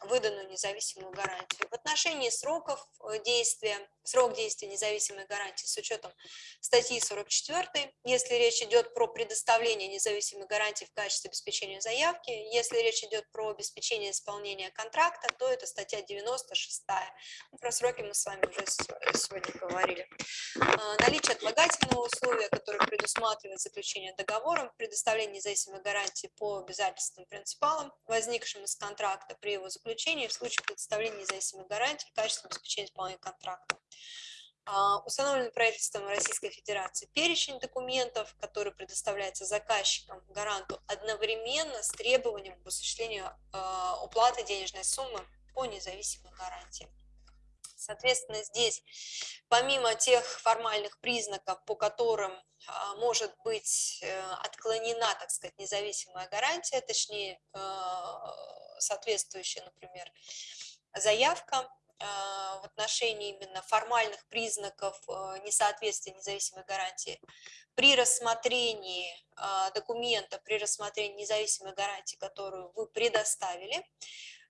выданную независимую гарантию. В отношении сроков действия срок действия независимой гарантии с учетом статьи 44, если речь идет про предоставление независимой гарантии в качестве обеспечения заявки, если речь идет про обеспечение исполнения контракта, то это статья 96. Ну, про сроки мы с вами уже сегодня говорили. А, наличие отлагательного условия, которое предусматривает заключение договора, предоставление независимой гарантии по обязательствам принципалам, возникшим из контракта при его заключении в случае предоставления независимой гарантии в качестве обеспечения исполнения контракта. А, установлен правительством Российской Федерации перечень документов, который предоставляется заказчикам, гаранту, одновременно с требованием к осуществлению а, уплаты денежной суммы по независимой гарантии. Соответственно, здесь, помимо тех формальных признаков, по которым а, может быть э, отклонена, так сказать, независимая гарантия, точнее, соответствующая, например, заявка, в отношении именно формальных признаков э, несоответствия независимой гарантии при рассмотрении а, документа, при рассмотрении независимой гарантии, которую вы предоставили,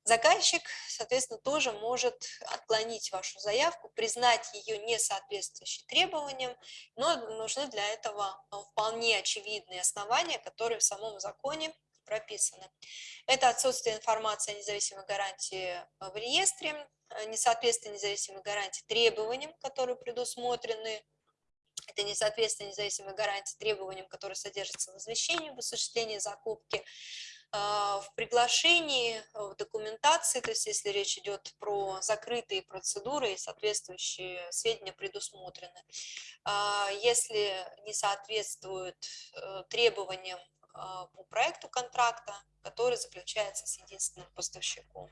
заказчик, соответственно, тоже может отклонить вашу заявку, признать ее несоответствующей требованиям, но нужны для этого вполне очевидные основания, которые в самом законе прописаны. Это отсутствие информации о независимой гарантии в реестре, Э, несоответствие независимой гарантии требованиям, которые предусмотрены, это несоответствие независимой гарантии требованиям, которые содержатся в извещении в осуществлении закупки, э, в приглашении, в документации, то есть если речь идет про закрытые процедуры и соответствующие сведения предусмотрены. А если не соответствуют э, требованиям по проекту контракта, который заключается с единственным поставщиком.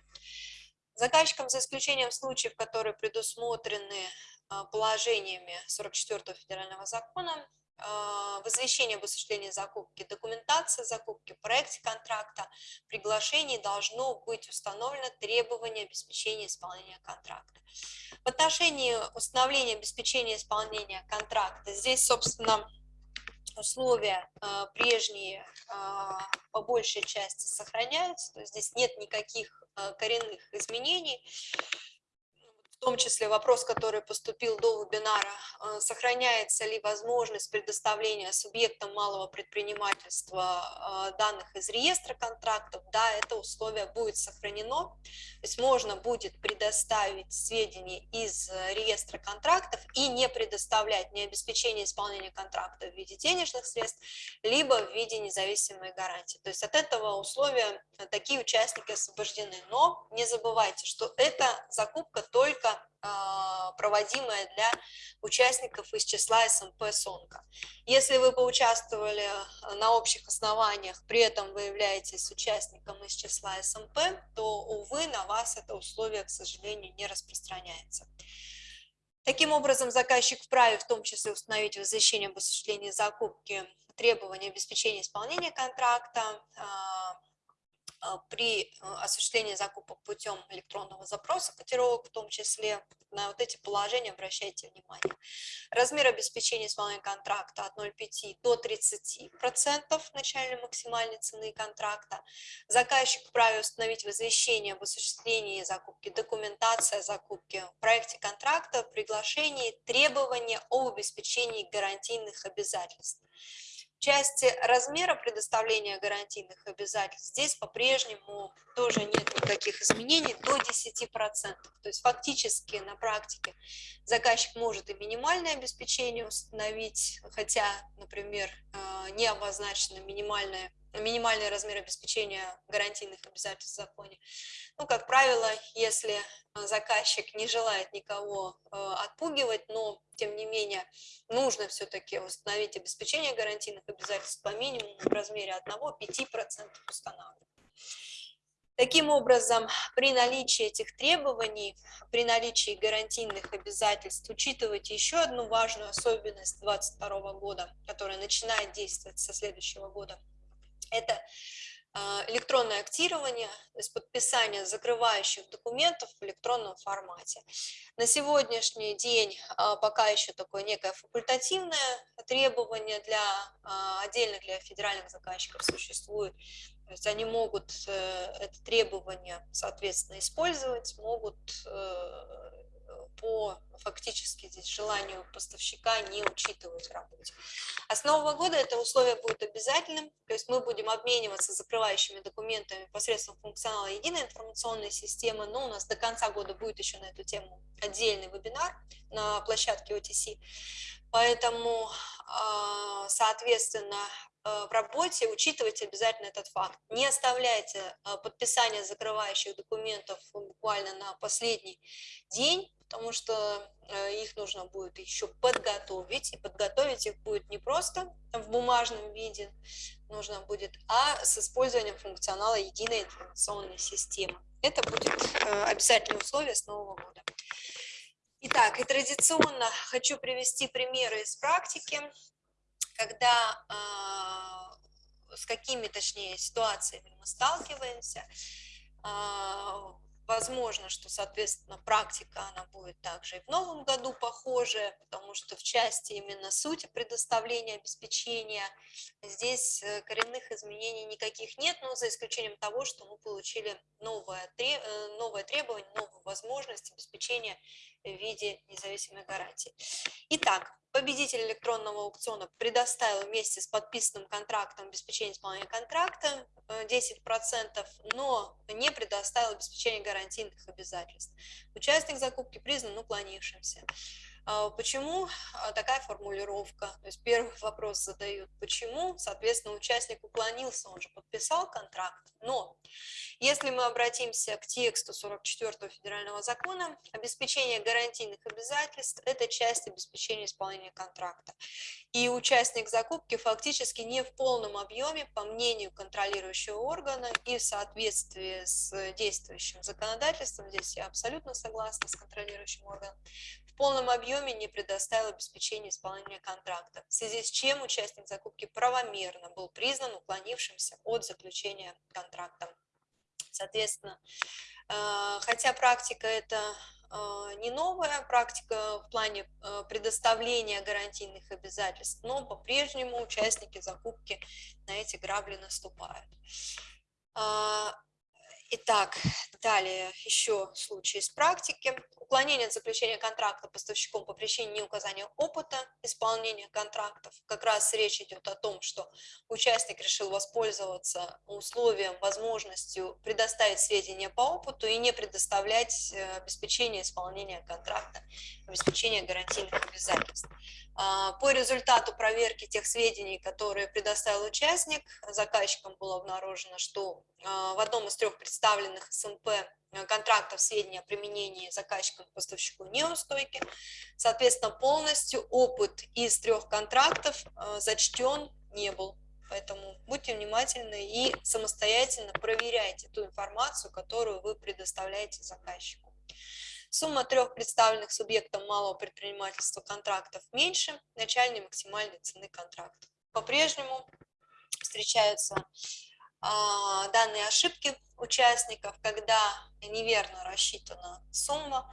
Заказчикам, за исключением случаев, которые предусмотрены а, положениями 44 федерального закона, а, в извещении об осуществлении закупки, документация закупки, проекте контракта, приглашении должно быть установлено требование обеспечения исполнения контракта. В отношении установления обеспечения исполнения контракта, здесь, собственно, условия э, прежние э, по большей части сохраняются, то есть здесь нет никаких э, коренных изменений том числе вопрос, который поступил до вебинара, э, сохраняется ли возможность предоставления субъектам малого предпринимательства э, данных из реестра контрактов, да, это условие будет сохранено, то есть можно будет предоставить сведения из реестра контрактов и не предоставлять ни обеспечение исполнения контракта в виде денежных средств, либо в виде независимой гарантии. То есть от этого условия такие участники освобождены. Но не забывайте, что это закупка только проводимая для участников из числа СМП СОНКа. Если вы поучаствовали на общих основаниях, при этом вы являетесь участником из числа СМП, то, увы, на вас это условие, к сожалению, не распространяется. Таким образом, заказчик вправе в том числе установить в извещении об осуществлении закупки требования обеспечения исполнения контракта, а, а, при а, осуществлении закупок путем электронного запроса котировок, в том числе на вот эти положения обращайте внимание. Размер обеспечения исполнения контракта от 0,5 до 30% начальной максимальной цены контракта. Заказчик вправе установить в извещении об осуществлении закупки документация закупки в проекте контракта, приглашении, требования об обеспечении гарантийных обязательств части размера предоставления гарантийных обязательств здесь по-прежнему тоже нет никаких изменений до 10%. То есть фактически на практике заказчик может и минимальное обеспечение установить, хотя, например, э, не обозначено минимальное минимальный размер обеспечения гарантийных обязательств в законе. Ну, как правило, если э, заказчик не желает никого э, отпугивать, но, тем не менее, нужно все-таки установить обеспечение гарантийных обязательств по минимуму в размере 1-5% устанавливать. Таким образом, при наличии этих требований, при наличии гарантийных обязательств, учитывайте еще одну важную особенность 2022 года, которая начинает действовать со следующего года – это а, электронное актирование, то есть подписание закрывающих документов в электронном формате. На сегодняшний день а, пока еще такое некое факультативное требование для а, отдельно для федеральных заказчиков существует. То есть они могут э, это требование, соответственно, использовать, могут э, по фактически здесь желанию поставщика не учитывать в работе. А с нового года это условие будет обязательным, то есть мы будем обмениваться закрывающими документами посредством функционала единой информационной системы, но у нас до конца года будет еще на эту тему отдельный вебинар на площадке OTC, поэтому, а, соответственно, в работе учитывайте обязательно этот факт. Не оставляйте э, подписание закрывающих документов буквально на последний день, потому что э, их нужно будет еще подготовить, и подготовить их будет не просто в бумажном виде, нужно будет, а с использованием функционала единой информационной системы. Это будет обязательное условие с Нового года. Итак, и традиционно хочу привести примеры из практики когда а, с какими, точнее, ситуациями мы сталкиваемся, а, Возможно, что, соответственно, практика, она будет также и в новом году похожая, потому что в части именно сути предоставления обеспечения здесь э, коренных изменений никаких нет, но за исключением того, что мы получили новое, э, новое требование, новую возможность обеспечения в виде независимой гарантии. Итак, победитель электронного аукциона предоставил вместе с подписанным контрактом обеспечение исполнения контракта 10%, э, но не предоставил обеспечение гарантийных обязательств. Участник закупки признан уклонившимся. А, почему а, такая формулировка? То есть первый *laughs* вопрос задают, почему, соответственно, участник уклонился, он же подписал контракт, но если мы обратимся к тексту 44 федерального закона, обеспечение гарантийных обязательств – это часть обеспечения исполнения контракта. И участник закупки фактически не в полном объеме, по мнению контролирующего органа и в соответствии с действующим законодательством, здесь я абсолютно согласна с контролирующим органом, в полном объеме не предоставил обеспечение исполнения контракта, в связи с чем участник закупки правомерно был признан уклонившимся от заключения контракта. Соответственно, э, хотя практика это э, не новая практика в плане э, предоставления гарантийных обязательств, но по-прежнему участники закупки на эти грабли наступают. Итак, далее еще случай из практики. Уклонение от заключения контракта поставщиком по причине неуказания опыта исполнения контрактов. Как раз речь идет о том, что участник решил воспользоваться условием, возможностью предоставить сведения по опыту и не предоставлять э, обеспечение исполнения контракта, обеспечение гарантийных обязательств. А, по результату проверки тех сведений, которые предоставил участник, заказчиком было обнаружено, что а, в одном из трех представленных СМП э, контрактов сведения о применении заказчиком поставщику неустойки. Соответственно, полностью опыт из трех контрактов э, зачтен не был. Поэтому будьте внимательны и самостоятельно проверяйте ту информацию, которую вы предоставляете заказчику. Сумма трех представленных субъектам малого предпринимательства контрактов меньше начальной максимальной цены контракта. По-прежнему встречаются данные ошибки участников, когда неверно рассчитана сумма.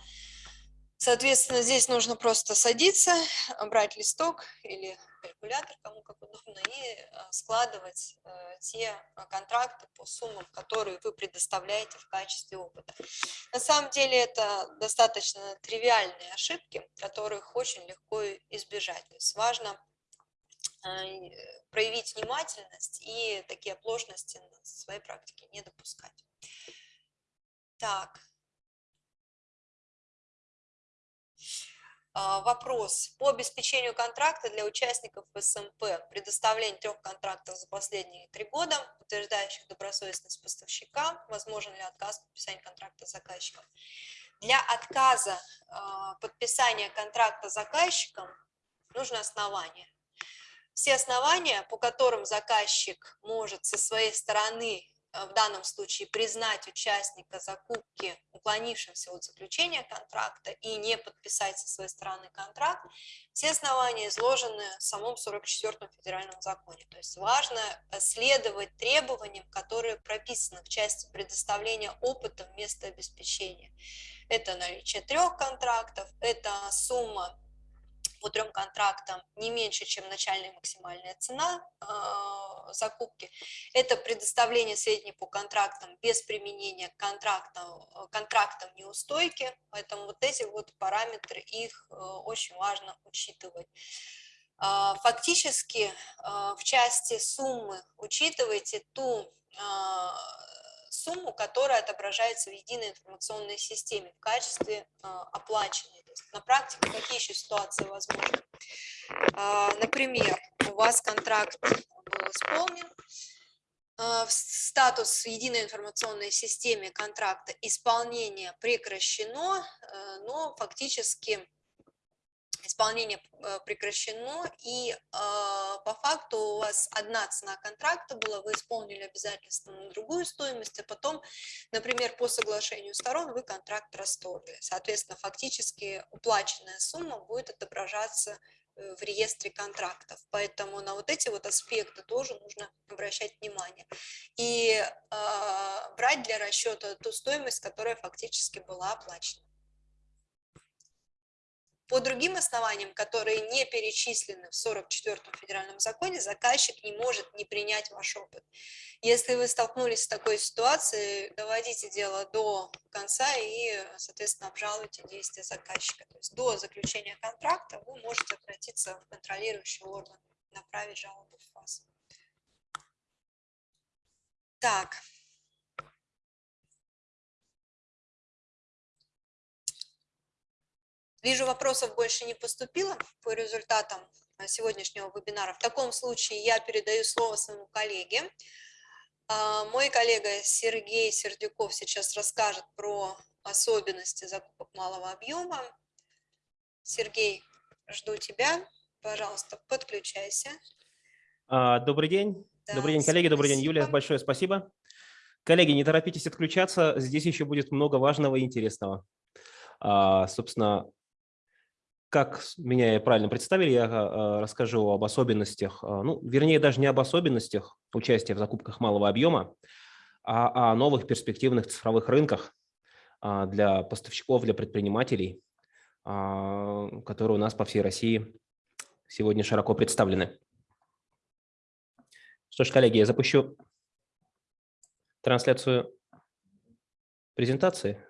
Соответственно, здесь нужно просто садиться, брать листок или калькулятор, кому как удобно, и а, складывать э, те а, контракты по суммам, которые вы предоставляете в качестве опыта. На самом деле это достаточно тривиальные ошибки, которых очень легко избежать. То есть важно а, проявить внимательность и такие оплошности в своей практике не допускать. Так, А, вопрос. По обеспечению контракта для участников СМП, предоставление трех контрактов за последние три года, утверждающих добросовестность поставщика, возможен ли отказ в подписании контракта заказчиком. Для отказа а, подписания контракта заказчиком нужно основание. Все основания, по которым заказчик может со своей стороны Э, в данном случае признать участника закупки уклонившимся от заключения контракта и не подписать со своей стороны контракт, все основания изложены в самом 44-м федеральном законе. То есть важно следовать требованиям, которые прописаны в части предоставления опыта вместо обеспечения. Это наличие трех контрактов, это сумма по трем контрактам не меньше, чем начальная максимальная цена э, закупки. Это предоставление сведений по контрактам без применения контрактов, контрактов неустойки, поэтому вот эти вот параметры, их э, очень важно учитывать. Э, фактически э, в части суммы учитывайте ту э, сумму, которая отображается в единой информационной системе в качестве э, оплаченной. На практике какие еще ситуации возможны? Э, например, у вас контракт был исполнен, э, статус в единой информационной системе контракта исполнение прекращено, э, но фактически исполнение э, прекращено, и э, по факту у вас одна цена контракта была, вы исполнили обязательства на другую стоимость, а потом, например, по соглашению сторон вы контракт расторгли. Соответственно, фактически уплаченная сумма будет отображаться э, в реестре контрактов. Поэтому на вот эти вот аспекты тоже нужно обращать внимание. И э, брать для расчета ту стоимость, которая фактически была оплачена. По другим основаниям, которые не перечислены в 44-м федеральном законе, заказчик не может не принять ваш опыт. Если вы столкнулись с такой ситуацией, доводите дело до конца и, соответственно, обжалуйте действия заказчика. То есть до заключения контракта вы можете обратиться в контролирующий орган, направить жалобу в ФАС. Так, Вижу, вопросов больше не поступило по результатам э, сегодняшнего вебинара. В таком случае я передаю слово своему коллеге. А, мой коллега Сергей Сердюков сейчас расскажет про особенности закупок малого объема. Сергей, жду тебя. Пожалуйста, подключайся.
А, добрый день. Да, добрый день, коллеги. Спасибо. Добрый день, Юлия. Большое спасибо. Коллеги, не торопитесь отключаться. Здесь еще будет много важного и интересного. А, собственно, как меня правильно представили, я а, расскажу об особенностях, а, ну, вернее, даже не об особенностях участия в закупках малого объема, а о новых перспективных цифровых рынках а, для поставщиков, для предпринимателей, которые у нас по всей России сегодня широко представлены. Что ж, коллеги, я запущу трансляцию презентации.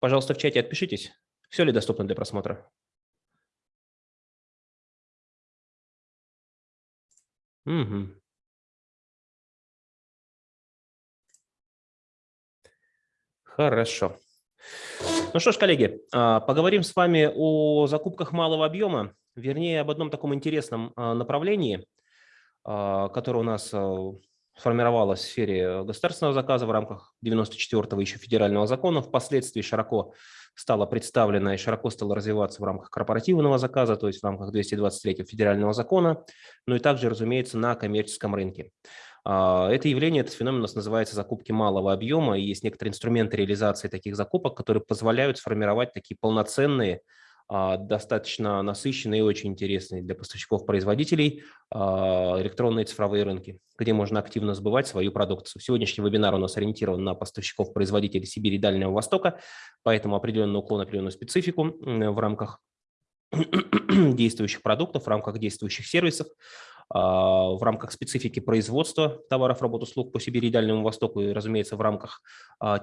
Пожалуйста, в чате отпишитесь. Все ли доступно для просмотра? Угу. Хорошо. Ну что ж, коллеги, а, поговорим с вами о закупках малого объема, вернее, об одном таком интересном а, направлении, а, которое у нас сформировалось в сфере государственного заказа в рамках 94-го еще федерального закона, впоследствии широко стала представлена и широко стала развиваться в рамках корпоративного заказа, то есть в рамках 223 федерального закона, но и также, разумеется, на коммерческом рынке. А, это явление, этот феномен у нас называется закупки малого объема, и есть некоторые инструменты реализации таких закупок, которые позволяют сформировать такие полноценные достаточно насыщенные и очень интересные для поставщиков-производителей а, электронные цифровые рынки, где можно активно сбывать свою продукцию. Сегодняшний вебинар у нас ориентирован на поставщиков-производителей Сибири и Дальнего Востока, поэтому определенный уклон, определенную специфику в рамках *clears throat* действующих продуктов, в рамках действующих сервисов, а, в рамках специфики производства товаров, работ, услуг по Сибири и Дальнему Востоку и, разумеется, в рамках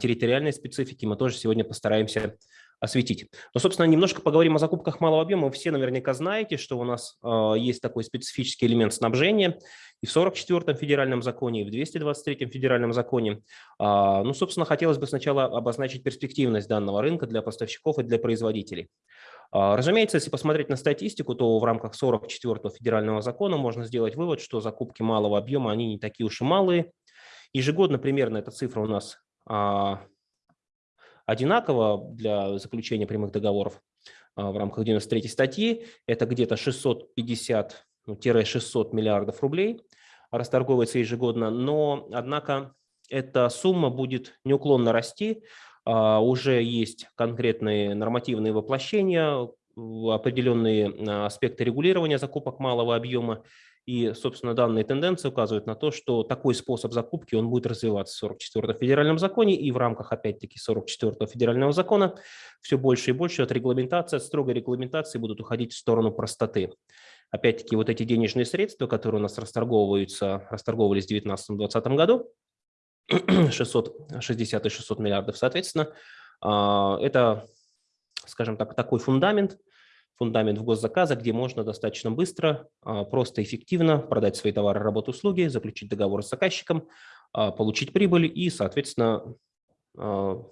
территориальной специфики мы тоже сегодня постараемся осветить. Но, собственно, немножко поговорим о закупках малого объема. Вы все наверняка знаете, что у нас э, есть такой специфический элемент снабжения и в 44-м федеральном законе, и в 223-м федеральном законе. Э, ну, собственно, хотелось бы сначала обозначить перспективность данного рынка для поставщиков и для производителей. Э, разумеется, если посмотреть на статистику, то в рамках 44-го федерального закона можно сделать вывод, что закупки малого объема, они не такие уж и малые. Ежегодно примерно эта цифра у нас одинаково для заключения прямых договоров а, в рамках 93 статьи. Это где-то 650-600 ну, миллиардов рублей расторговывается ежегодно, но, однако, эта сумма будет неуклонно расти. А, уже есть конкретные нормативные воплощения, определенные а, аспекты регулирования закупок малого объема, И, собственно, данные тенденции указывают на то, что такой способ закупки он будет развиваться в 44-м федеральном законе и в рамках, опять-таки, 44-го федерального закона все больше и больше от регламентации, от строгой регламентации будут уходить в сторону простоты. Опять-таки, вот эти денежные средства, которые у нас расторговываются, расторговывались в 2019-2020 году, *clears throat* 660 и 600 миллиардов, соответственно, а, это, скажем так, такой фундамент, фундамент в госзаказа, где можно достаточно быстро, а, просто эффективно продать свои товары, работу, услуги, заключить договор с заказчиком, а, получить прибыль и, соответственно, а,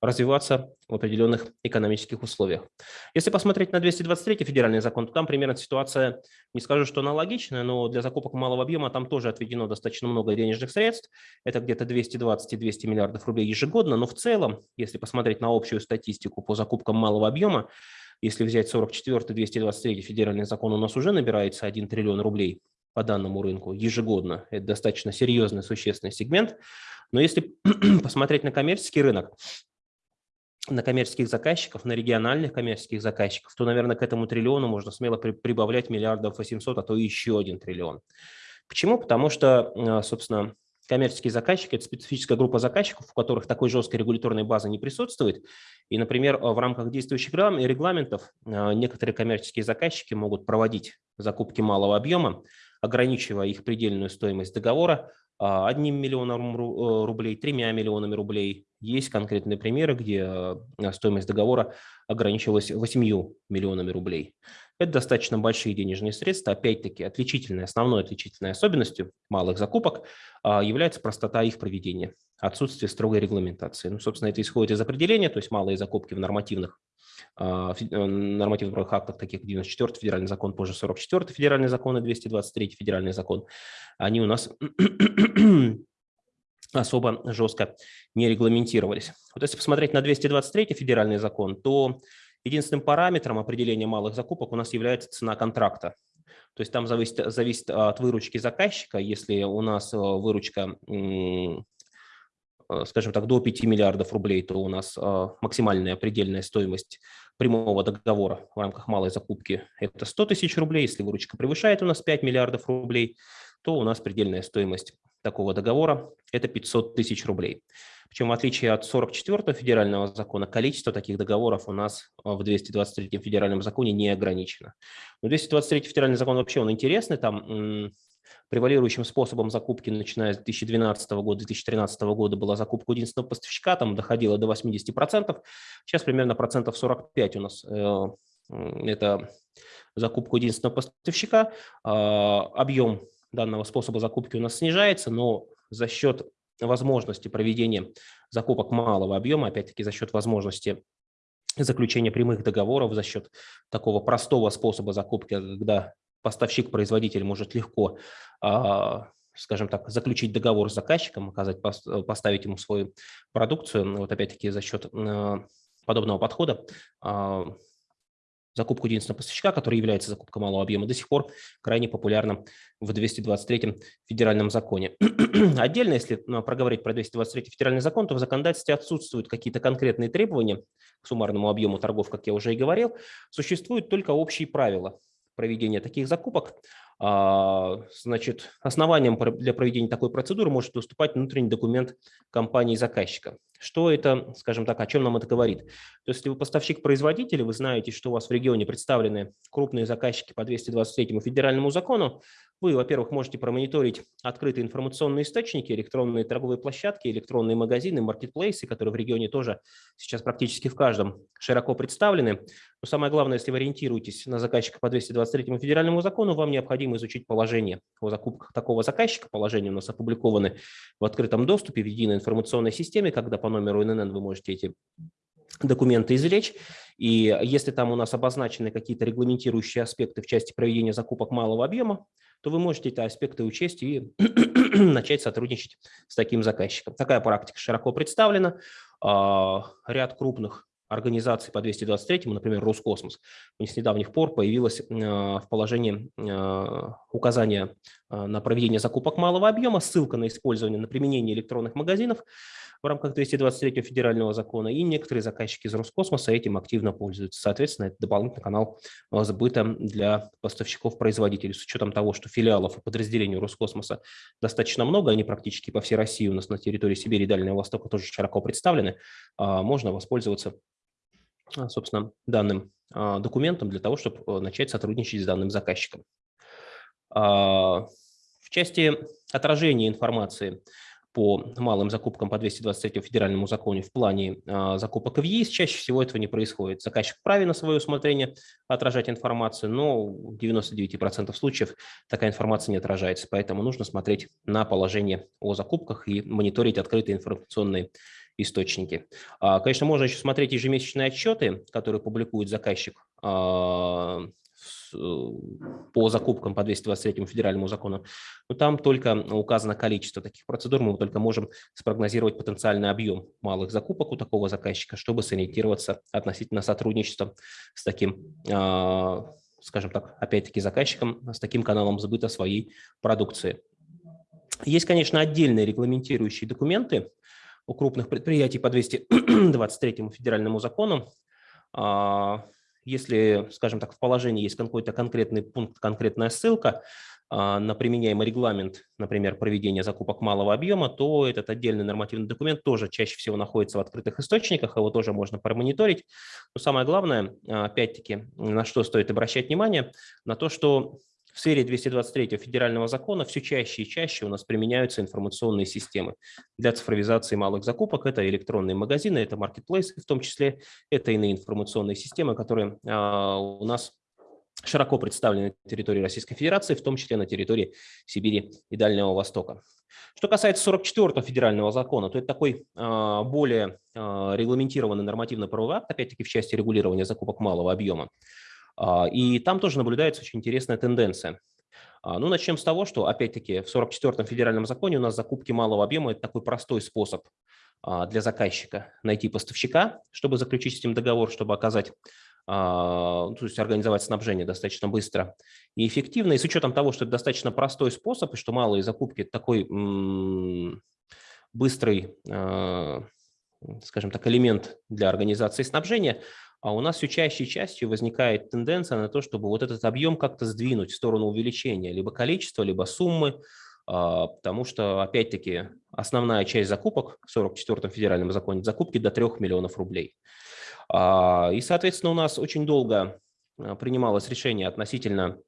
развиваться в определенных экономических условиях. Если посмотреть на 223 федеральный закон, то там примерно ситуация, не скажу, что аналогичная, но для закупок малого объема там тоже отведено достаточно много денежных средств. Это где-то 220 и 200 миллиардов рублей ежегодно, но в целом, если посмотреть на общую статистику по закупкам малого объема, если взять 44-223 федеральный закон, у нас уже набирается 1 триллион рублей по данному рынку ежегодно. Это достаточно серьезный, существенный сегмент. Но если *clears throat* посмотреть на коммерческий рынок, на коммерческих заказчиков, на региональных коммерческих заказчиков, то, наверное, к этому триллиону можно смело прибавлять миллиардов 800, а то еще один триллион. Почему? Потому что, а, собственно, коммерческие заказчики – это специфическая группа заказчиков, у которых такой жесткой регуляторной базы не присутствует. И, например, в рамках действующих регламентов а, некоторые коммерческие заказчики могут проводить закупки малого объема, ограничивая их предельную стоимость договора а, одним миллионом э, рублей, тремя миллионами рублей. Есть конкретные примеры, где а, стоимость договора ограничивалась 8 миллионами рублей. Это достаточно большие денежные средства. Опять-таки, отличительной, основной отличительной особенностью малых закупок а, является простота их проведения, отсутствие строгой регламентации. Ну, собственно, это исходит из определения, то есть малые закупки в нормативных а, э, нормативных актах, таких как 94 федеральный закон, позже 44 федеральный закон и 223 федеральный закон, они у нас *clears throat* особо жестко не регламентировались. Вот если посмотреть на 223 федеральный закон, то Единственным параметром определения малых закупок у нас является цена контракта. То есть там зависит, зависит от выручки заказчика. Если у нас э, выручка, э, скажем так, до 5 миллиардов рублей, то у нас э, максимальная предельная стоимость прямого договора в рамках малой закупки – это 100 тысяч рублей. Если выручка превышает у нас 5 миллиардов рублей, то у нас предельная стоимость такого договора – это 500 тысяч рублей. Причем в отличие от 44-го федерального закона, количество таких договоров у нас а, в 223-м федеральном законе не ограничено. Но 223-й федеральный закон вообще он интересный, там превалирующим способом закупки, начиная с 2012 года, 2013 года была закупка единственного поставщика, там доходила до 80%, сейчас примерно процентов 45 у нас э, это закупка единственного поставщика. А, объем данного способа закупки у нас снижается, но за счет возможности проведения закупок малого объема, опять-таки за счет возможности заключения прямых договоров, за счет такого простого способа закупки, когда поставщик-производитель может легко, а, скажем так, заключить договор с заказчиком, оказать, поставить ему свою продукцию. Вот опять-таки за счет а, подобного подхода а, закупку единственного поставщика, который является закупкой малого объема, до сих пор крайне популярна в 223 федеральном законе. *clears throat* Отдельно, если ну, проговорить про 223 федеральный закон, то в законодательстве отсутствуют какие-то конкретные требования к суммарному объему торгов, как я уже и говорил. Существуют только общие правила проведения таких закупок. А, значит, основанием для проведения такой процедуры может выступать внутренний документ компании-заказчика. Что это, скажем так, о чем нам это говорит? То есть, если вы поставщик-производитель, вы знаете, что у вас в регионе представлены крупные заказчики по 223 федеральному закону, вы, во-первых, можете промониторить открытые информационные источники, электронные торговые площадки, электронные магазины, маркетплейсы, которые в регионе тоже сейчас практически в каждом широко представлены. Но самое главное, если вы ориентируетесь на заказчика по 223 федеральному закону, вам необходимо изучить положение о закупках такого заказчика. Положения у нас опубликованы в открытом доступе в единой информационной системе, когда по номеру ННН вы можете эти документы извлечь. И если там у нас обозначены какие-то регламентирующие аспекты в части проведения закупок малого объема, то вы можете эти аспекты учесть и *clears throat* начать сотрудничать с таким заказчиком. Такая практика широко представлена. А, ряд крупных организаций по 223, например, Роскосмос, с недавних пор появилось а, в положении а, указания на проведение закупок малого объема, ссылка на использование, на применение электронных магазинов в рамках 223 федерального закона, и некоторые заказчики из Роскосмоса этим активно пользуются. Соответственно, это дополнительный канал а, сбыта для поставщиков-производителей. С учетом того, что филиалов и подразделений Роскосмоса достаточно много, они практически по всей России у нас на территории Сибири и Дальнего Востока тоже широко представлены, а, можно воспользоваться собственно, данным документом для того, чтобы начать сотрудничать с данным заказчиком. В части отражения информации по малым закупкам по 223 федеральному закону в плане а, закупок в ЕИС, чаще всего этого не происходит. Заказчик вправе на свое усмотрение отражать информацию, но в 99% случаев такая информация не отражается, поэтому нужно смотреть на положение о закупках и мониторить открытые информационные источники. А, конечно, можно еще смотреть ежемесячные отчеты, которые публикует заказчик а, по закупкам по 223 федеральному закону, но там только указано количество таких процедур, мы только можем спрогнозировать потенциальный объем малых закупок у такого заказчика, чтобы сориентироваться относительно сотрудничества с таким, а, скажем так, опять-таки заказчиком, с таким каналом сбыта своей продукции. Есть, конечно, отдельные регламентирующие документы у крупных предприятий по 223 федеральному закону, а, если, скажем так, в положении есть какой-то конкретный пункт, конкретная ссылка а, на применяемый регламент, например, проведения закупок малого объема, то этот отдельный нормативный документ тоже чаще всего находится в открытых источниках, его тоже можно промониторить. Но самое главное, а, опять-таки, на что стоит обращать внимание, на то, что в сфере 223 федерального закона все чаще и чаще у нас применяются информационные системы для цифровизации малых закупок. Это электронные магазины, это маркетплейсы в том числе, это иные информационные системы, которые а, у нас широко представлены на территории Российской Федерации, в том числе на территории Сибири и Дальнего Востока. Что касается 44-го федерального закона, то это такой а, более а, регламентированный нормативно-правовой акт, опять-таки в части регулирования закупок малого объема. А, и там тоже наблюдается очень интересная тенденция. А, ну, начнем с того, что, опять-таки, в 44-м федеральном законе у нас закупки малого объема – это такой простой способ а, для заказчика найти поставщика, чтобы заключить с ним договор, чтобы оказать, то есть организовать снабжение достаточно быстро и эффективно. И с учетом того, что это достаточно простой способ, и что малые закупки – такой быстрый, скажем так, элемент для организации снабжения, а у нас все чаще и чаще возникает тенденция на то, чтобы вот этот объем как-то сдвинуть в сторону увеличения либо количества, либо суммы, а, потому что, опять-таки, основная часть закупок в 44-м федеральном законе – закупки до 3 миллионов рублей. А, и, соответственно, у нас очень долго а, принималось решение относительно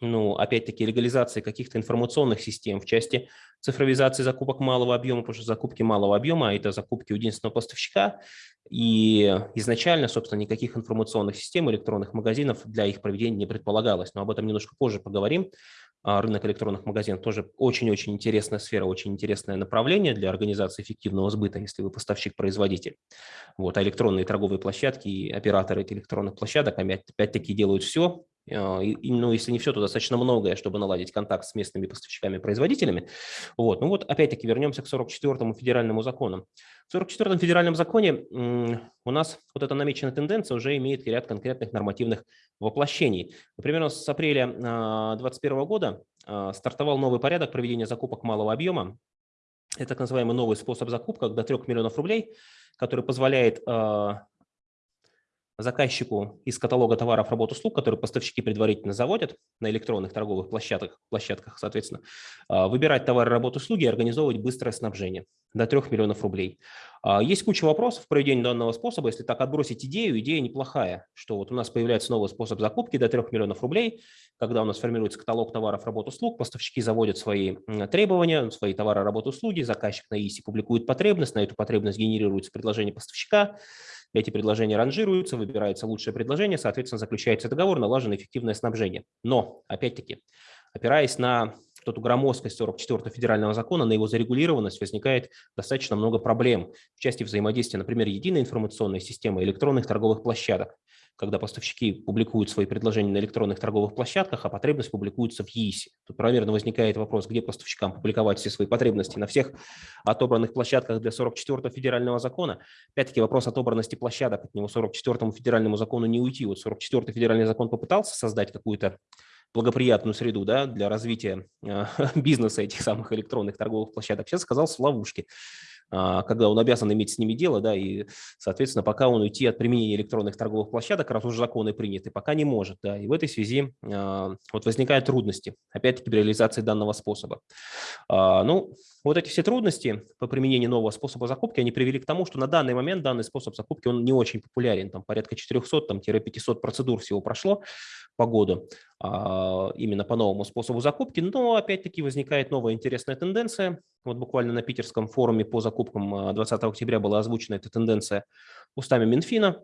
ну, опять-таки, легализации каких-то информационных систем в части цифровизации закупок малого объема, потому что закупки малого объема – это закупки у единственного поставщика, и изначально, собственно, никаких информационных систем, электронных магазинов для их проведения не предполагалось, но об этом немножко позже поговорим. А, рынок электронных магазинов тоже очень-очень интересная сфера, очень интересное направление для организации эффективного сбыта, если вы поставщик-производитель. Вот, а электронные торговые площадки и операторы этих электронных площадок опять-таки делают все, и, ну, если не все, то достаточно многое, чтобы наладить контакт с местными поставщиками-производителями. Вот. Ну вот опять-таки вернемся к 44-му федеральному закону. В 44-м федеральном законе у нас вот эта намеченная тенденция уже имеет ряд конкретных нормативных воплощений. Например, с апреля 2021 года а, стартовал новый порядок проведения закупок малого объема. Это так называемый новый способ закупок до 3 миллионов рублей, который позволяет а, заказчику из каталога товаров, работ, услуг, которые поставщики предварительно заводят на электронных торговых площадках, площадках соответственно, а, выбирать товары, работы, услуги и организовывать быстрое снабжение до 3 миллионов рублей. А, есть куча вопросов в проведении данного способа. Если так отбросить идею, идея неплохая, что вот у нас появляется новый способ закупки до 3 миллионов рублей, когда у нас формируется каталог товаров, работ, услуг, поставщики заводят свои требования, свои товары, работы, услуги, заказчик на ИСИ публикует потребность, на эту потребность генерируется предложение поставщика, эти предложения ранжируются, выбирается лучшее предложение, соответственно, заключается договор, налажено эффективное снабжение. Но, опять-таки, опираясь на эту громоздкость 44 федерального закона, на его зарегулированность возникает достаточно много проблем в части взаимодействия, например, единой информационной системы электронных торговых площадок когда поставщики публикуют свои предложения на электронных торговых площадках, а потребность публикуется в ЕИСе. Тут правомерно возникает вопрос, где поставщикам публиковать все свои потребности на всех отобранных площадках для 44-го федерального закона. Опять-таки вопрос отобранности площадок, от него 44-му федеральному закону не уйти. Вот 44-й федеральный закон попытался создать какую-то благоприятную среду да, для развития э, *laughs* бизнеса этих самых электронных торговых площадок. Сейчас сказался в ловушке. А, когда он обязан иметь с ними дело, да, и, соответственно, пока он уйти от применения электронных торговых площадок, раз уже законы приняты, пока не может, да, и в этой связи а, вот возникают трудности, опять-таки, при реализации данного способа. А, ну, вот эти все трудности по применению нового способа закупки, они привели к тому, что на данный момент данный способ закупки, он не очень популярен, там порядка 400-500 процедур всего прошло по году, именно по новому способу закупки, но опять-таки возникает новая интересная тенденция, вот буквально на питерском форуме по закупкам 20 а, октября была озвучена эта тенденция устами Минфина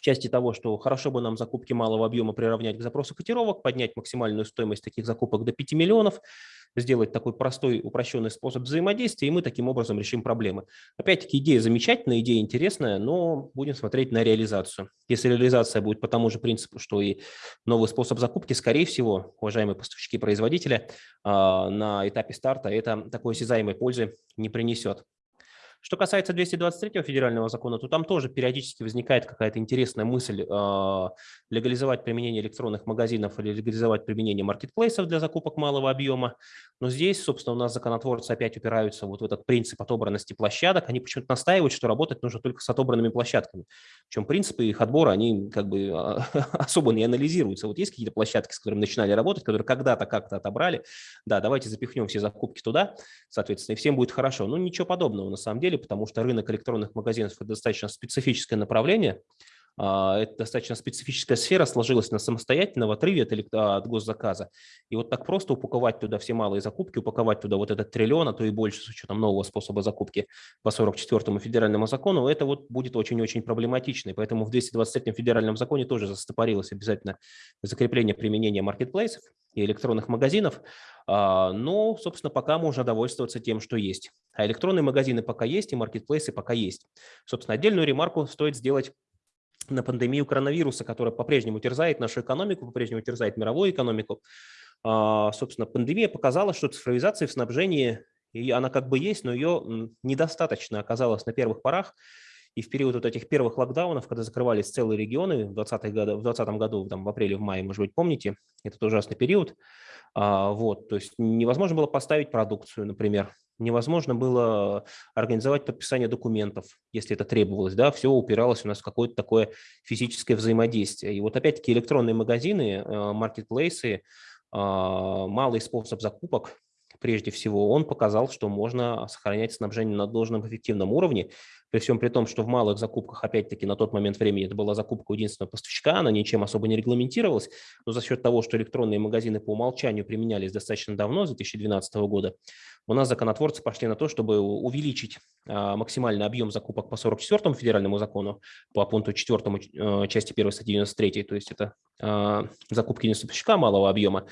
в части того, что хорошо бы нам закупки малого объема приравнять к запросу котировок, поднять максимальную стоимость таких закупок до 5 миллионов, сделать такой простой упрощенный способ взаимодействия, и мы таким образом решим проблемы. Опять-таки идея замечательная, идея интересная, но будем смотреть на реализацию. Если реализация будет по тому же принципу, что и новый способ закупки, скорее всего, уважаемые поставщики и производители, а, на этапе старта это такой осязаемой пользы не принесет. Что касается 223 федерального закона, то там тоже периодически возникает какая-то интересная мысль э, легализовать применение электронных магазинов или легализовать применение маркетплейсов для закупок малого объема. Но здесь, собственно, у нас законотворцы опять упираются вот в этот принцип отобранности площадок. Они почему-то настаивают, что работать нужно только с отобранными площадками. Причем принципы их отбора, они как бы а, *laughs* особо не анализируются. Вот есть какие-то площадки, с которыми начинали работать, которые когда-то как-то отобрали. Да, давайте запихнем все закупки туда, соответственно, и всем будет хорошо. Ну, ничего подобного на самом деле деле, потому что рынок электронных магазинов – это достаточно специфическое направление, это достаточно специфическая сфера, сложилась на самостоятельно в отрыве от, от госзаказа. И вот так просто упаковать туда все малые закупки, упаковать туда вот этот триллион, а то и больше с учетом нового способа закупки по 44-му федеральному закону, это вот будет очень-очень проблематично. И поэтому в 223-м федеральном законе тоже застопорилось обязательно закрепление применения маркетплейсов и электронных магазинов. А, но, собственно, пока можно довольствоваться тем, что есть. А электронные магазины пока есть, и маркетплейсы пока есть. Собственно, отдельную ремарку стоит сделать на пандемию коронавируса, которая по-прежнему терзает нашу экономику, по-прежнему терзает мировую экономику. А, собственно, пандемия показала, что цифровизация в снабжении, она как бы есть, но ее недостаточно оказалось на первых порах. И в период вот этих первых локдаунов, когда закрывались целые регионы в 2020 году, в 2020 году, там, в апреле, в мае, может быть, помните, этот ужасный период, а, вот, то есть невозможно было поставить продукцию, например, невозможно было организовать подписание документов, если это требовалось, да, все упиралось у нас в какое-то такое физическое взаимодействие. И вот опять-таки электронные магазины, э, маркетплейсы, а, малый способ закупок, прежде всего, он показал, что можно сохранять снабжение на должном эффективном уровне, при всем при том, что в малых закупках, опять-таки, на тот момент времени это была закупка единственного поставщика, она ничем особо не регламентировалась, но за счет того, что электронные магазины по умолчанию применялись достаточно давно, с 2012 года, у нас законотворцы пошли на то, чтобы увеличить а, максимальный объем закупок по 44 федеральному закону, по пункту 4 э, части 1 статьи 93, то есть это а, закупки не поставщика малого объема.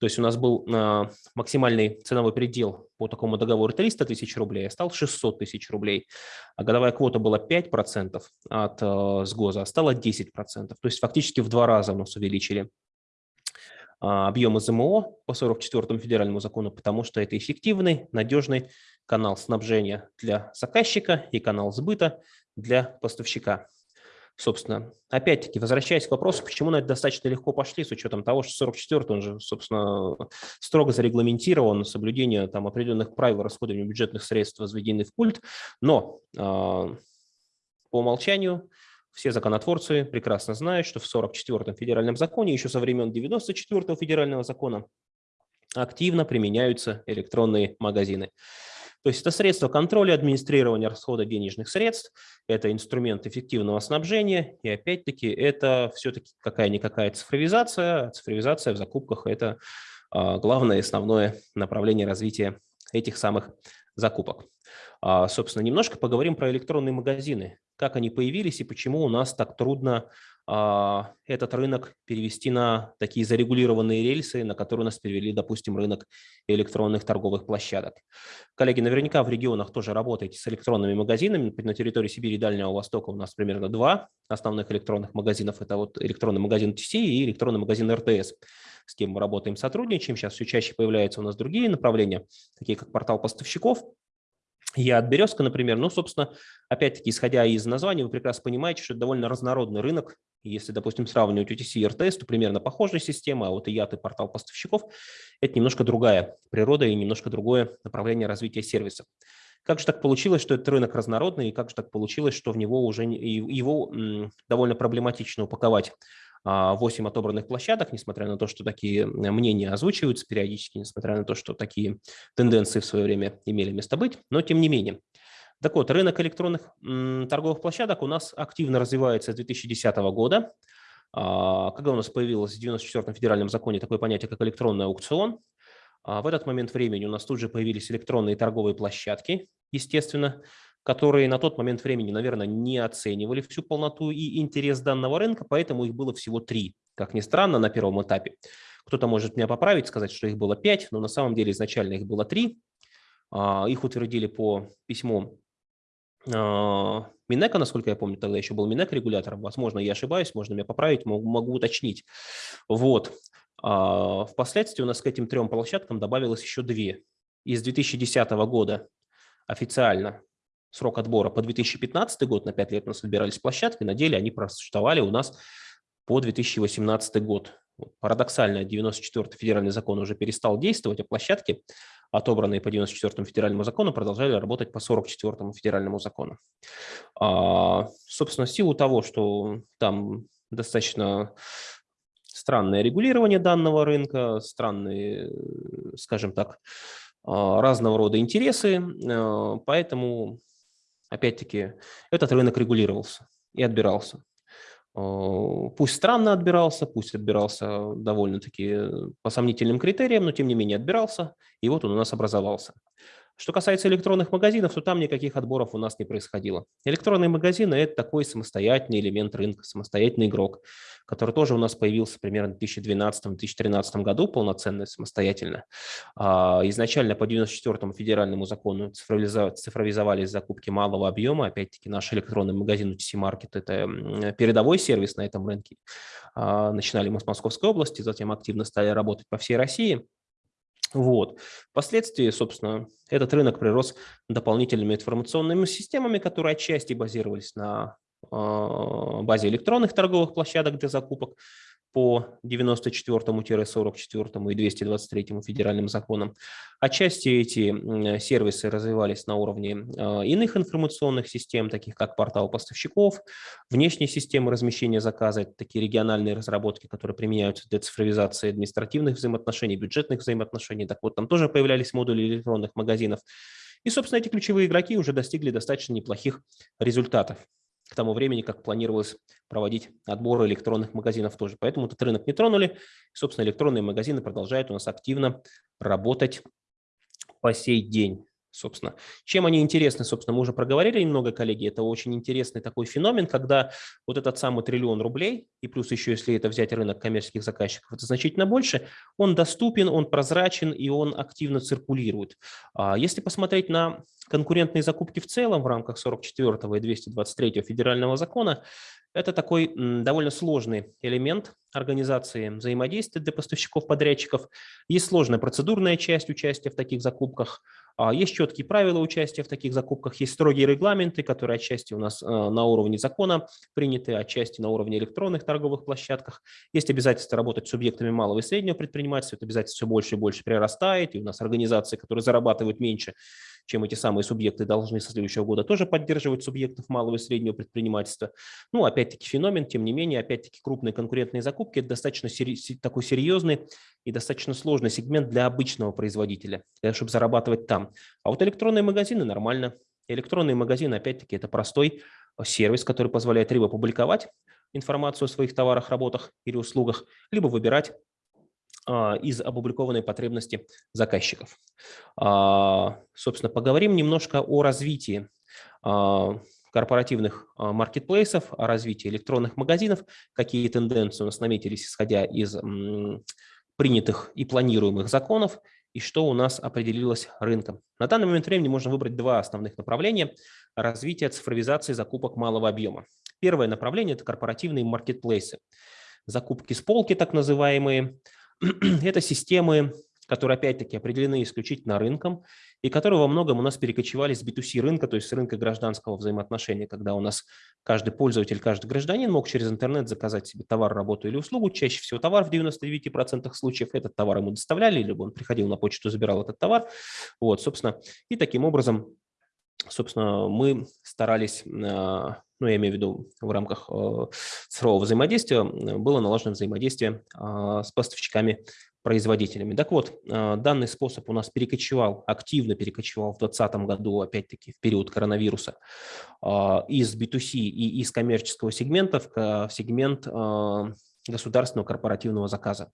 То есть у нас был а, максимальный ценовой предел по такому договору 300 тысяч рублей, а стал 600 тысяч рублей. А годовая квота была 5% от э, сгоза, а стала 10%. То есть фактически в два раза у нас увеличили а, объем ЗМО по 44 федеральному закону, потому что это эффективный, надежный канал снабжения для заказчика и канал сбыта для поставщика. Собственно, опять-таки, возвращаясь к вопросу, почему на это достаточно легко пошли, с учетом того, что 44 он же, собственно, строго зарегламентирован, соблюдение там определенных правил расходования бюджетных средств возведены в культ, но э, по умолчанию все законотворцы прекрасно знают, что в 44-м федеральном законе, еще со времен 94-го федерального закона, активно применяются электронные магазины. То есть это средство контроля администрирования расхода денежных средств, это инструмент эффективного снабжения, и опять-таки это все-таки какая-никакая цифровизация. Цифровизация в закупках – это а, главное основное направление развития этих самых закупок. А, собственно, немножко поговорим про электронные магазины, как они появились и почему у нас так трудно этот рынок перевести на такие зарегулированные рельсы, на которые нас перевели, допустим, рынок электронных торговых площадок. Коллеги, наверняка в регионах тоже работаете с электронными магазинами. На территории Сибири и Дальнего Востока у нас примерно два основных электронных магазинов. Это вот электронный магазин TC и электронный магазин РТС, с кем мы работаем, сотрудничаем. Сейчас все чаще появляются у нас другие направления, такие как портал поставщиков, я от Березка, например, ну, собственно, опять-таки, исходя из названия, вы прекрасно понимаете, что это довольно разнородный рынок. Если, допустим, сравнивать UTC и RTS, то примерно похожая система, а вот и IAT и портал поставщиков – это немножко другая природа и немножко другое направление развития сервиса. Как же так получилось, что этот рынок разнородный, и как же так получилось, что в него уже его довольно проблематично упаковать 8 отобранных площадок, несмотря на то, что такие мнения озвучиваются периодически, несмотря на то, что такие тенденции в свое время имели место быть, но тем не менее. Так вот, рынок электронных торговых площадок у нас активно развивается с 2010 года. А, когда у нас появилось в 94-м федеральном законе такое понятие, как электронный аукцион, а, в этот момент времени у нас тут же появились электронные торговые площадки, естественно, которые на тот момент времени, наверное, не оценивали всю полноту и интерес данного рынка, поэтому их было всего три, как ни странно, на первом этапе. Кто-то может меня поправить, сказать, что их было пять, но на самом деле изначально их было три. А, их утвердили по письму Минека, насколько я помню, тогда еще был Минек регулятором. Возможно, я ошибаюсь, можно меня поправить, могу, могу уточнить. Вот. А, впоследствии у нас к этим трем площадкам добавилось еще две. Из 2010 года официально срок отбора по 2015 год, на 5 лет у нас выбирались площадки, на деле они просуществовали у нас по 2018 год. Парадоксально, 94-й федеральный закон уже перестал действовать, а площадки, отобранные по 94-му федеральному закону, продолжали работать по 44-му федеральному закону. А, собственно, в силу того, что там достаточно странное регулирование данного рынка, странные, скажем так, а, разного рода интересы, а, поэтому опять-таки, этот рынок регулировался и отбирался. Э, пусть странно отбирался, пусть отбирался довольно-таки по сомнительным критериям, но тем не менее отбирался, и вот он у нас образовался. Что касается электронных магазинов, то там никаких отборов у нас не происходило. Электронные магазины – это такой самостоятельный элемент рынка, самостоятельный игрок, который тоже у нас появился примерно в 2012-2013 году полноценно, самостоятельно. А, изначально по 94-му федеральному закону цифровизовались закупки малого объема. Опять-таки наш электронный магазин UTC Market – это передовой сервис на этом рынке. А, начинали мы с Московской области, затем активно стали работать по всей России – вот. Впоследствии, собственно, этот рынок прирос дополнительными информационными системами, которые отчасти базировались на а, базе электронных торговых площадок для закупок, по 94-44 и 223 федеральным законам. Отчасти эти сервисы развивались на уровне а, иных информационных систем, таких как портал поставщиков, внешние системы размещения заказа, такие региональные разработки, которые применяются для цифровизации административных взаимоотношений, бюджетных взаимоотношений. Так вот, там тоже появлялись модули электронных магазинов. И, собственно, эти ключевые игроки уже достигли достаточно неплохих результатов к тому времени, как планировалось проводить отбор электронных магазинов тоже. Поэтому этот рынок не тронули. собственно, электронные магазины продолжают у нас активно работать по сей день собственно. Чем они интересны, собственно, мы уже проговорили немного, коллеги, это очень интересный такой феномен, когда вот этот самый триллион рублей, и плюс еще, если это взять рынок коммерческих заказчиков, это значительно больше, он доступен, он прозрачен и он активно циркулирует. А если посмотреть на конкурентные закупки в целом в рамках 44 и 223 федерального закона, это такой довольно сложный элемент организации взаимодействия для поставщиков-подрядчиков. Есть сложная процедурная часть участия в таких закупках, есть четкие правила участия в таких закупках, есть строгие регламенты, которые отчасти у нас а, на уровне закона приняты, отчасти на уровне электронных торговых площадках. Есть обязательство работать с субъектами малого и среднего предпринимательства, это обязательство все больше и больше прирастает, и у нас организации, которые зарабатывают меньше, чем эти самые субъекты, должны со следующего года тоже поддерживать субъектов малого и среднего предпринимательства. Ну, опять-таки феномен, тем не менее, опять-таки крупные конкурентные закупки – это достаточно такой серьезный и достаточно сложный сегмент для обычного производителя, чтобы зарабатывать там. А вот электронные магазины нормально. Электронные магазины, опять-таки, это простой сервис, который позволяет либо публиковать информацию о своих товарах, работах или услугах, либо выбирать из опубликованной потребности заказчиков. А, собственно, поговорим немножко о развитии а, корпоративных маркетплейсов, о развитии электронных магазинов, какие тенденции у нас наметились, исходя из принятых и планируемых законов, и что у нас определилось рынком. На данный момент времени можно выбрать два основных направления развития цифровизации закупок малого объема. Первое направление – это корпоративные маркетплейсы. Закупки с полки, так называемые, *clears throat* Это системы, которые опять-таки определены исключительно рынком и которые во многом у нас перекочевали с B2C рынка, то есть с рынка гражданского взаимоотношения, когда у нас каждый пользователь, каждый гражданин мог через интернет заказать себе товар, работу или услугу. Чаще всего товар в 99% случаев этот товар ему доставляли, либо он приходил на почту, забирал этот товар. Вот, собственно, и таким образом собственно, мы старались, а, ну, я имею в виду в рамках э, цифрового взаимодействия, было налажено взаимодействие с поставщиками производителями. Так вот, данный способ у нас перекочевал, активно перекочевал в 2020 году, опять-таки, в период коронавируса, из B2C и из коммерческого сегмента в сегмент государственного корпоративного заказа.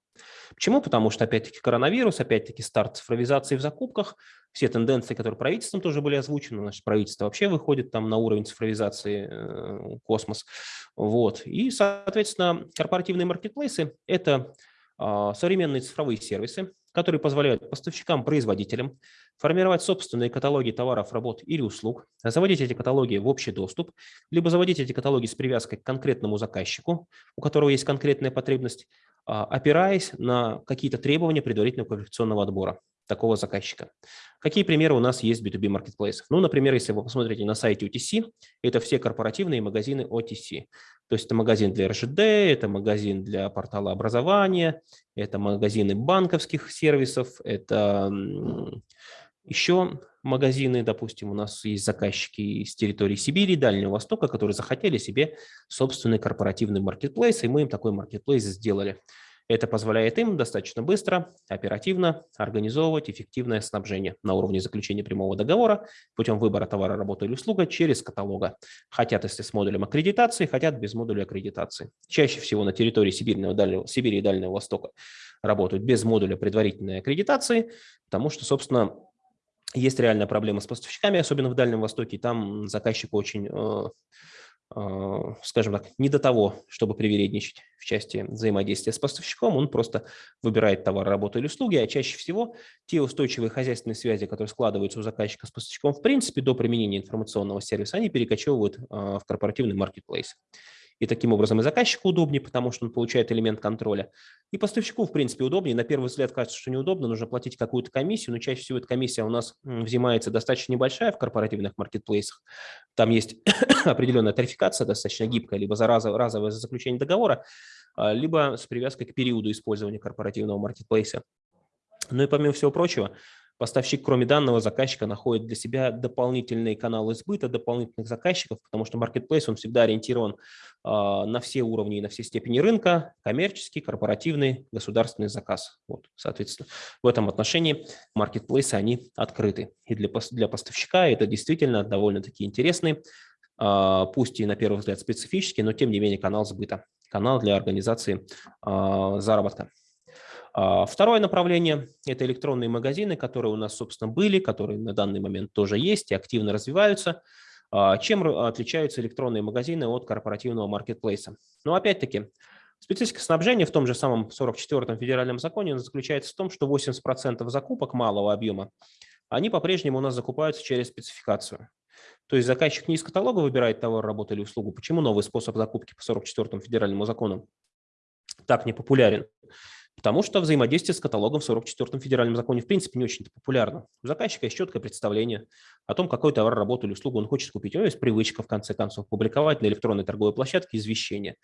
Почему? Потому что, опять-таки, коронавирус, опять-таки, старт цифровизации в закупках, все тенденции, которые правительством тоже были озвучены, наше правительство вообще выходит там на уровень цифровизации э, космос. Вот. И, соответственно, корпоративные маркетплейсы – это э, современные цифровые сервисы, которые позволяют поставщикам, производителям формировать собственные каталоги товаров, работ или услуг, заводить эти каталоги в общий доступ, либо заводить эти каталоги с привязкой к конкретному заказчику, у которого есть конкретная потребность, а, опираясь на какие-то требования предварительного квалификационного отбора такого заказчика. Какие примеры у нас есть в B2B маркетплейсах? Ну, например, если вы посмотрите на сайте UTC, это все корпоративные магазины OTC. То есть это магазин для РЖД, это магазин для портала образования, это магазины банковских сервисов, это еще магазины, допустим, у нас есть заказчики из территории Сибири, Дальнего Востока, которые захотели себе собственный корпоративный маркетплейс, и мы им такой маркетплейс сделали. Это позволяет им достаточно быстро, оперативно организовывать эффективное снабжение на уровне заключения прямого договора путем выбора товара, работы или услуга через каталога. Хотят, если с модулем аккредитации, хотят без модуля аккредитации. Чаще всего на территории Сибири, Дальнего, Сибири и Дальнего Востока работают без модуля предварительной аккредитации, потому что, собственно, есть реальная проблема с поставщиками, особенно в Дальнем Востоке. Там заказчик очень э, скажем так, не до того, чтобы привередничать в части взаимодействия с поставщиком, он просто выбирает товар, работу или услуги, а чаще всего те устойчивые хозяйственные связи, которые складываются у заказчика с поставщиком, в принципе, до применения информационного сервиса, они перекочевывают а, в корпоративный маркетплейс. И таким образом и заказчику удобнее, потому что он получает элемент контроля. И поставщику, в принципе, удобнее. На первый взгляд кажется, что неудобно, нужно платить какую-то комиссию, но чаще всего эта комиссия у нас взимается достаточно небольшая в корпоративных маркетплейсах. Там есть *coughs* определенная тарификация, достаточно гибкая, либо за разовое заключение договора, а, либо с привязкой к периоду использования корпоративного маркетплейса. Ну и помимо всего прочего, Поставщик, кроме данного заказчика, находит для себя дополнительные каналы сбыта, дополнительных заказчиков, потому что маркетплейс, он всегда ориентирован а, на все уровни и на все степени рынка, коммерческий, корпоративный, государственный заказ. Вот, соответственно, в этом отношении маркетплейсы, они открыты. И для, для поставщика это действительно довольно-таки интересный, а, пусть и на первый взгляд специфический, но тем не менее канал сбыта, канал для организации а, заработка. А, второе направление – это электронные магазины, которые у нас, собственно, были, которые на данный момент тоже есть и активно развиваются. А, чем отличаются электронные магазины от корпоративного маркетплейса? Ну, опять-таки, специфика снабжения в том же самом 44-м федеральном законе заключается в том, что 80% закупок малого объема, они по-прежнему у нас закупаются через спецификацию. То есть заказчик не из каталога выбирает товар, работу или услугу. Почему новый способ закупки по 44-му федеральному закону так не популярен? Потому что взаимодействие с каталогом в 44-м федеральном законе в принципе не очень популярно. У заказчика есть четкое представление о том, какой товар, работу или услугу он хочет купить. У него есть привычка, в конце концов, публиковать на электронной торговой площадке извещение.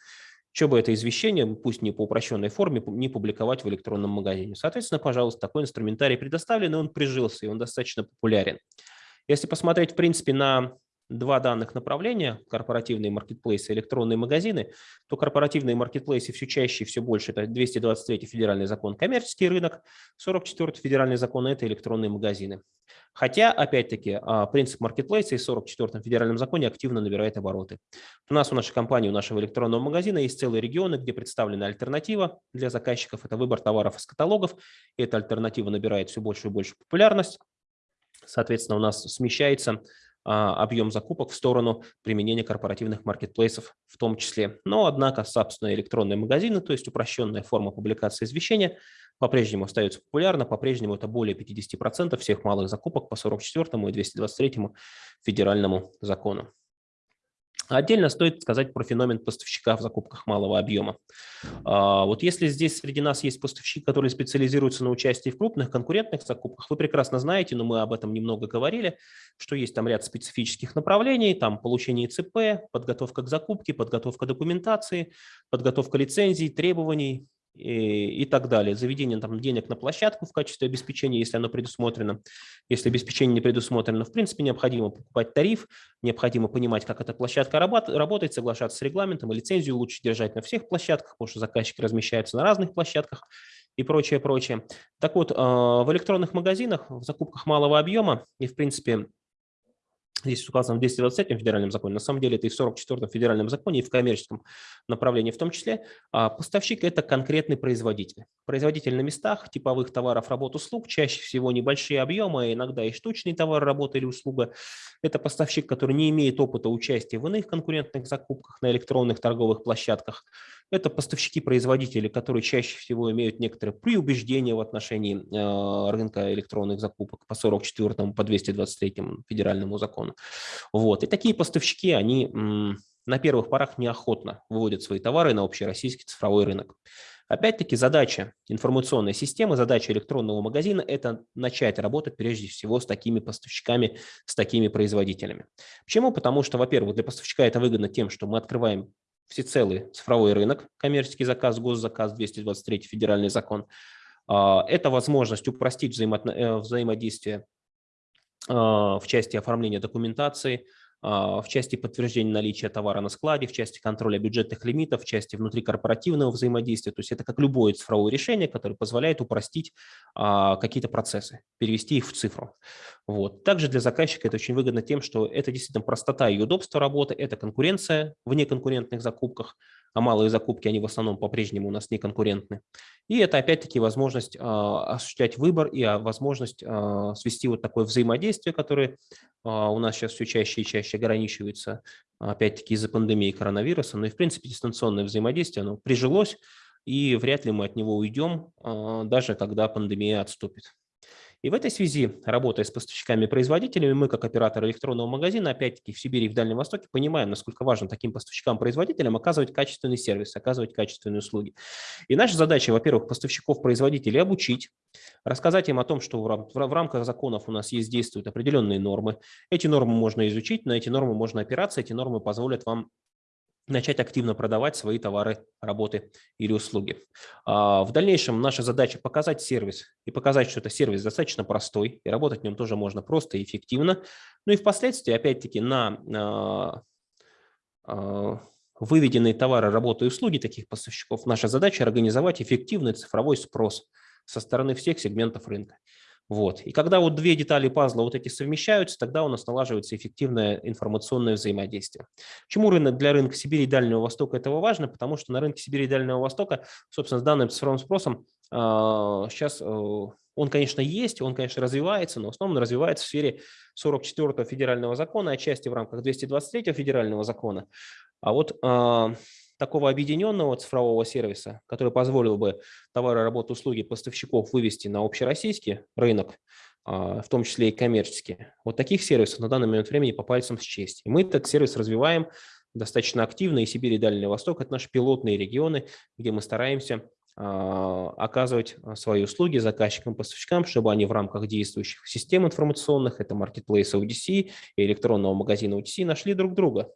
Что бы это извещение, пусть не по упрощенной форме, не публиковать в электронном магазине. Соответственно, пожалуйста, такой инструментарий предоставлен, и он прижился, и он достаточно популярен. Если посмотреть, в принципе, на два данных направления, корпоративные маркетплейсы, электронные магазины, то корпоративные маркетплейсы все чаще и все больше, это 223 федеральный закон коммерческий рынок, 44 федеральный закон – это электронные магазины. Хотя, опять-таки, а, принцип маркетплейса и 44 федеральном законе активно набирает обороты. У нас, у нашей компании, у нашего электронного магазина есть целые регионы, где представлена альтернатива для заказчиков. Это выбор товаров из каталогов. И эта альтернатива набирает все больше и больше популярность. Соответственно, у нас смещается объем закупок в сторону применения корпоративных маркетплейсов в том числе. Но, однако, собственно, электронные магазины, то есть упрощенная форма публикации извещения, по-прежнему остается популярна, по-прежнему это более 50% всех малых закупок по 44 и 223 федеральному закону. Отдельно стоит сказать про феномен поставщика в закупках малого объема. А, вот если здесь среди нас есть поставщик, который специализируется на участии в крупных конкурентных закупках, вы прекрасно знаете, но мы об этом немного говорили, что есть там ряд специфических направлений, там получение ЦП, подготовка к закупке, подготовка документации, подготовка лицензий, требований, и, и так далее. Заведение там, денег на площадку в качестве обеспечения, если оно предусмотрено. Если обеспечение не предусмотрено, в принципе, необходимо покупать тариф, необходимо понимать, как эта площадка работает, соглашаться с регламентом, и лицензию лучше держать на всех площадках, потому что заказчики размещаются на разных площадках и прочее, прочее. Так вот, а, в электронных магазинах, в закупках малого объема и, в принципе, Здесь указано в 223 федеральном законе, на самом деле это и в 44 федеральном законе, и в коммерческом направлении в том числе. А поставщик – это конкретный производитель. Производитель на местах типовых товаров, работ, услуг, чаще всего небольшие объемы, иногда и штучный товар, работа или услуга. Это поставщик, который не имеет опыта участия в иных конкурентных закупках на электронных торговых площадках. Это поставщики-производители, которые чаще всего имеют некоторые преубеждения в отношении э, рынка электронных закупок по 44 по 223 федеральному закону. Вот. И такие поставщики, они на первых порах неохотно выводят свои товары на общероссийский цифровой рынок. Опять-таки задача информационной системы, задача электронного магазина – это начать работать прежде всего с такими поставщиками, с такими производителями. Почему? Потому что, во-первых, для поставщика это выгодно тем, что мы открываем всецелый цифровой рынок, коммерческий заказ, госзаказ, 223 федеральный закон. А, это возможность упростить э, взаимодействие а, в части оформления документации, в части подтверждения наличия товара на складе, в части контроля бюджетных лимитов, в части внутрикорпоративного взаимодействия. То есть это как любое цифровое решение, которое позволяет упростить а, какие-то процессы, перевести их в цифру. Вот. Также для заказчика это очень выгодно тем, что это действительно простота и удобство работы, это конкуренция в неконкурентных закупках, а малые закупки, они в основном по-прежнему у нас не конкурентны. И это опять-таки возможность э, осуществлять выбор и а, возможность э, свести вот такое взаимодействие, которое у нас сейчас все чаще и чаще ограничивается, опять-таки из-за пандемии коронавируса. Но и в принципе дистанционное взаимодействие, оно прижилось, и вряд ли мы от него уйдем, даже когда пандемия отступит. И в этой связи, работая с поставщиками-производителями, мы, как оператор электронного магазина, опять-таки в Сибири и в Дальнем Востоке, понимаем, насколько важно таким поставщикам-производителям оказывать качественный сервис, оказывать качественные услуги. И наша задача, во-первых, поставщиков-производителей обучить, рассказать им о том, что в рамках законов у нас есть действуют определенные нормы. Эти нормы можно изучить, на эти нормы можно опираться, эти нормы позволят вам начать активно продавать свои товары, работы или услуги. А, в дальнейшем наша задача показать сервис и показать, что это сервис достаточно простой, и работать в нем тоже можно просто и эффективно. Ну и впоследствии, опять-таки, на а, а, выведенные товары, работы и услуги таких поставщиков, наша задача организовать эффективный цифровой спрос со стороны всех сегментов рынка. Вот. И когда вот две детали пазла вот эти совмещаются, тогда у нас налаживается эффективное информационное взаимодействие. Почему рынок для рынка Сибири и Дальнего Востока этого важно? Потому что на рынке Сибири и Дальнего Востока, собственно, с данным цифровым спросом сейчас э, он, конечно, есть, он, конечно, развивается, но в основном развивается в сфере 44-го федерального закона, отчасти в рамках 223-го федерального закона. А вот а, такого объединенного цифрового сервиса, который позволил бы товары, работы, услуги поставщиков вывести на общероссийский рынок, а, в том числе и коммерческие. Вот таких сервисов на данный момент времени по пальцам счесть. И мы этот сервис развиваем достаточно активно, и Сибирь, и Дальний Восток – это наши пилотные регионы, где мы стараемся а, оказывать свои услуги заказчикам, поставщикам, чтобы они в рамках действующих систем информационных, это маркетплейса UDC и электронного магазина UDC, нашли друг друга,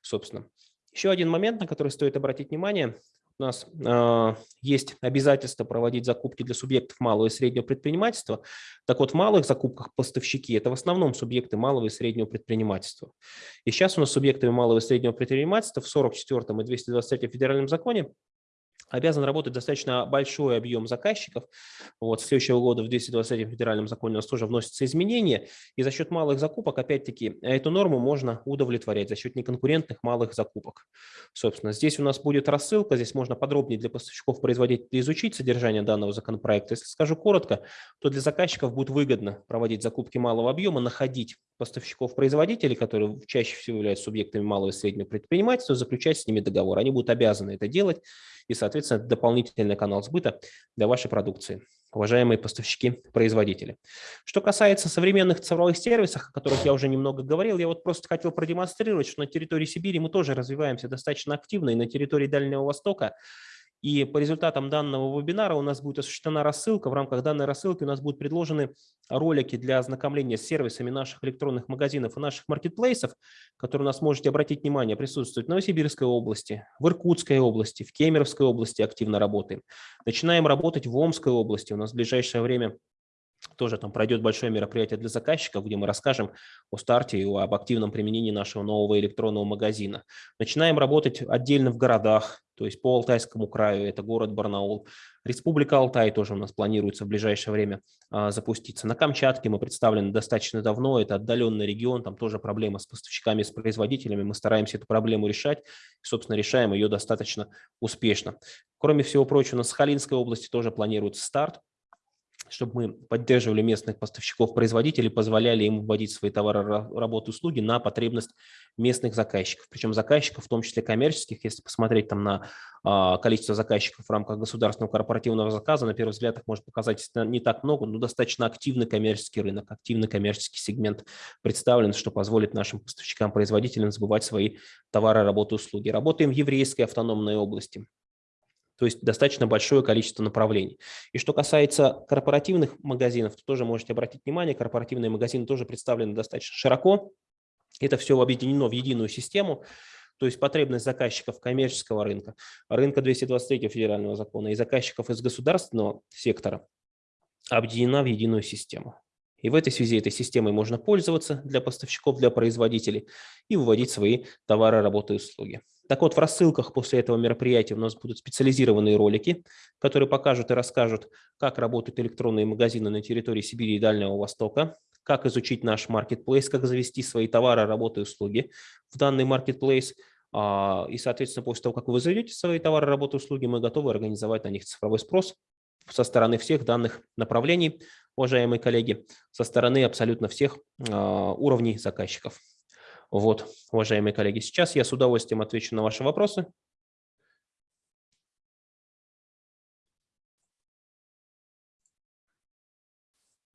собственно. Еще один момент, на который стоит обратить внимание. У нас э, есть обязательство проводить закупки для субъектов малого и среднего предпринимательства. Так вот, в малых закупках поставщики – это в основном субъекты малого и среднего предпринимательства. И сейчас у нас субъектами малого и среднего предпринимательства в 44 и 223 федеральном законе обязан работать достаточно большой объем заказчиков. Вот, с следующего года в 223 федеральном законе у нас тоже вносятся изменения, и за счет малых закупок, опять-таки, эту норму можно удовлетворять за счет неконкурентных малых закупок. Собственно, здесь у нас будет рассылка, здесь можно подробнее для поставщиков-производителей изучить содержание данного законопроекта. Если скажу коротко, то для заказчиков будет выгодно проводить закупки малого объема, находить поставщиков-производителей, которые чаще всего являются субъектами малого и среднего предпринимательства, заключать с ними договор. Они будут обязаны это делать, и, соответственно, дополнительный канал сбыта для вашей продукции, уважаемые поставщики-производители. Что касается современных цифровых сервисов, о которых я уже немного говорил, я вот просто хотел продемонстрировать, что на территории Сибири мы тоже развиваемся достаточно активно, и на территории Дальнего Востока, И по результатам данного вебинара у нас будет осуществлена рассылка. В рамках данной рассылки у нас будут предложены ролики для ознакомления с сервисами наших электронных магазинов и наших маркетплейсов, которые у нас можете обратить внимание, присутствуют в Новосибирской области, в Иркутской области, в Кемеровской области активно работаем. Начинаем работать в Омской области. У нас в ближайшее время тоже там пройдет большое мероприятие для заказчиков, где мы расскажем о старте и об активном применении нашего нового электронного магазина. Начинаем работать отдельно в городах, то есть по Алтайскому краю, это город Барнаул. Республика Алтай тоже у нас планируется в ближайшее время а, запуститься. На Камчатке мы представлены достаточно давно, это отдаленный регион, там тоже проблема с поставщиками, с производителями. Мы стараемся эту проблему решать и, собственно, решаем ее достаточно успешно. Кроме всего прочего, у нас в Сахалинской области тоже планируется старт чтобы мы поддерживали местных поставщиков-производителей, позволяли им вводить свои товары, работы, услуги на потребность местных заказчиков. Причем заказчиков, в том числе коммерческих, если посмотреть там на а, количество заказчиков в рамках государственного корпоративного заказа, на первый взгляд их может показать не так много, но достаточно активный коммерческий рынок, активный коммерческий сегмент представлен, что позволит нашим поставщикам-производителям забывать свои товары, работы, услуги. Работаем в еврейской автономной области то есть достаточно большое количество направлений. И что касается корпоративных магазинов, то тоже можете обратить внимание, корпоративные магазины тоже представлены достаточно широко. Это все объединено в единую систему, то есть потребность заказчиков коммерческого рынка, рынка 223 федерального закона и заказчиков из государственного сектора объединена в единую систему. И в этой связи этой системой можно пользоваться для поставщиков, для производителей и выводить свои товары, работы и услуги. Так вот, в рассылках после этого мероприятия у нас будут специализированные ролики, которые покажут и расскажут, как работают электронные магазины на территории Сибири и Дальнего Востока, как изучить наш маркетплейс, как завести свои товары, работы и услуги в данный маркетплейс. А, и, соответственно, после того, как вы заведете свои товары, работы и услуги, мы готовы организовать на них цифровой спрос со стороны всех данных направлений, уважаемые коллеги, со стороны абсолютно всех а, уровней заказчиков. Вот, уважаемые коллеги, сейчас я с удовольствием отвечу на ваши вопросы.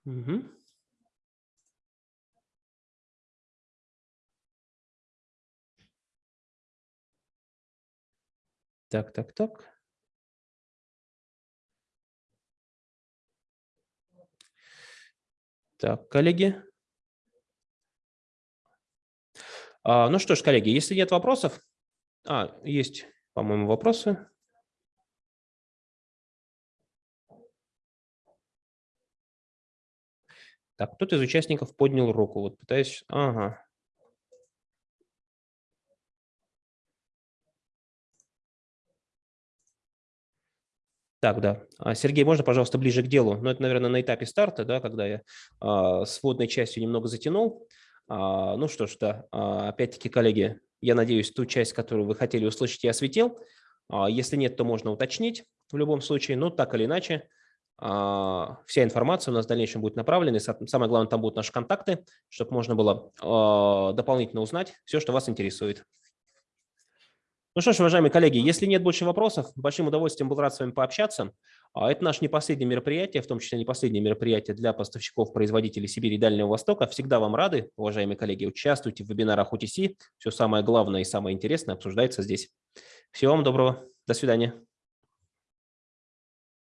Угу. Так, так, так. Так, коллеги. Ну что ж, коллеги, если нет вопросов, а, есть, по-моему, вопросы. Так, кто-то из участников поднял руку. Вот пытаюсь... Ага. Так, да. А, Сергей, можно, пожалуйста, ближе к делу? Ну, это, наверное, на этапе старта, да, когда я а, с вводной частью немного затянул. А, ну что ж, да, а, опять-таки, коллеги, я надеюсь, ту часть, которую вы хотели услышать, я осветил. А, если нет, то можно уточнить в любом случае, но так или иначе, вся информация у нас в дальнейшем будет направлена. И самое главное, там будут наши контакты, чтобы можно было дополнительно узнать все, что вас интересует. Ну что ж, уважаемые коллеги, если нет больше вопросов, большим удовольствием был рад с вами пообщаться. А это наше не последнее мероприятие, в том числе не последнее мероприятие для поставщиков, производителей Сибири и Дальнего Востока. Всегда вам рады, уважаемые коллеги, участвуйте в вебинарах UTC. Все самое главное и самое интересное обсуждается здесь. Всего вам доброго. До свидания.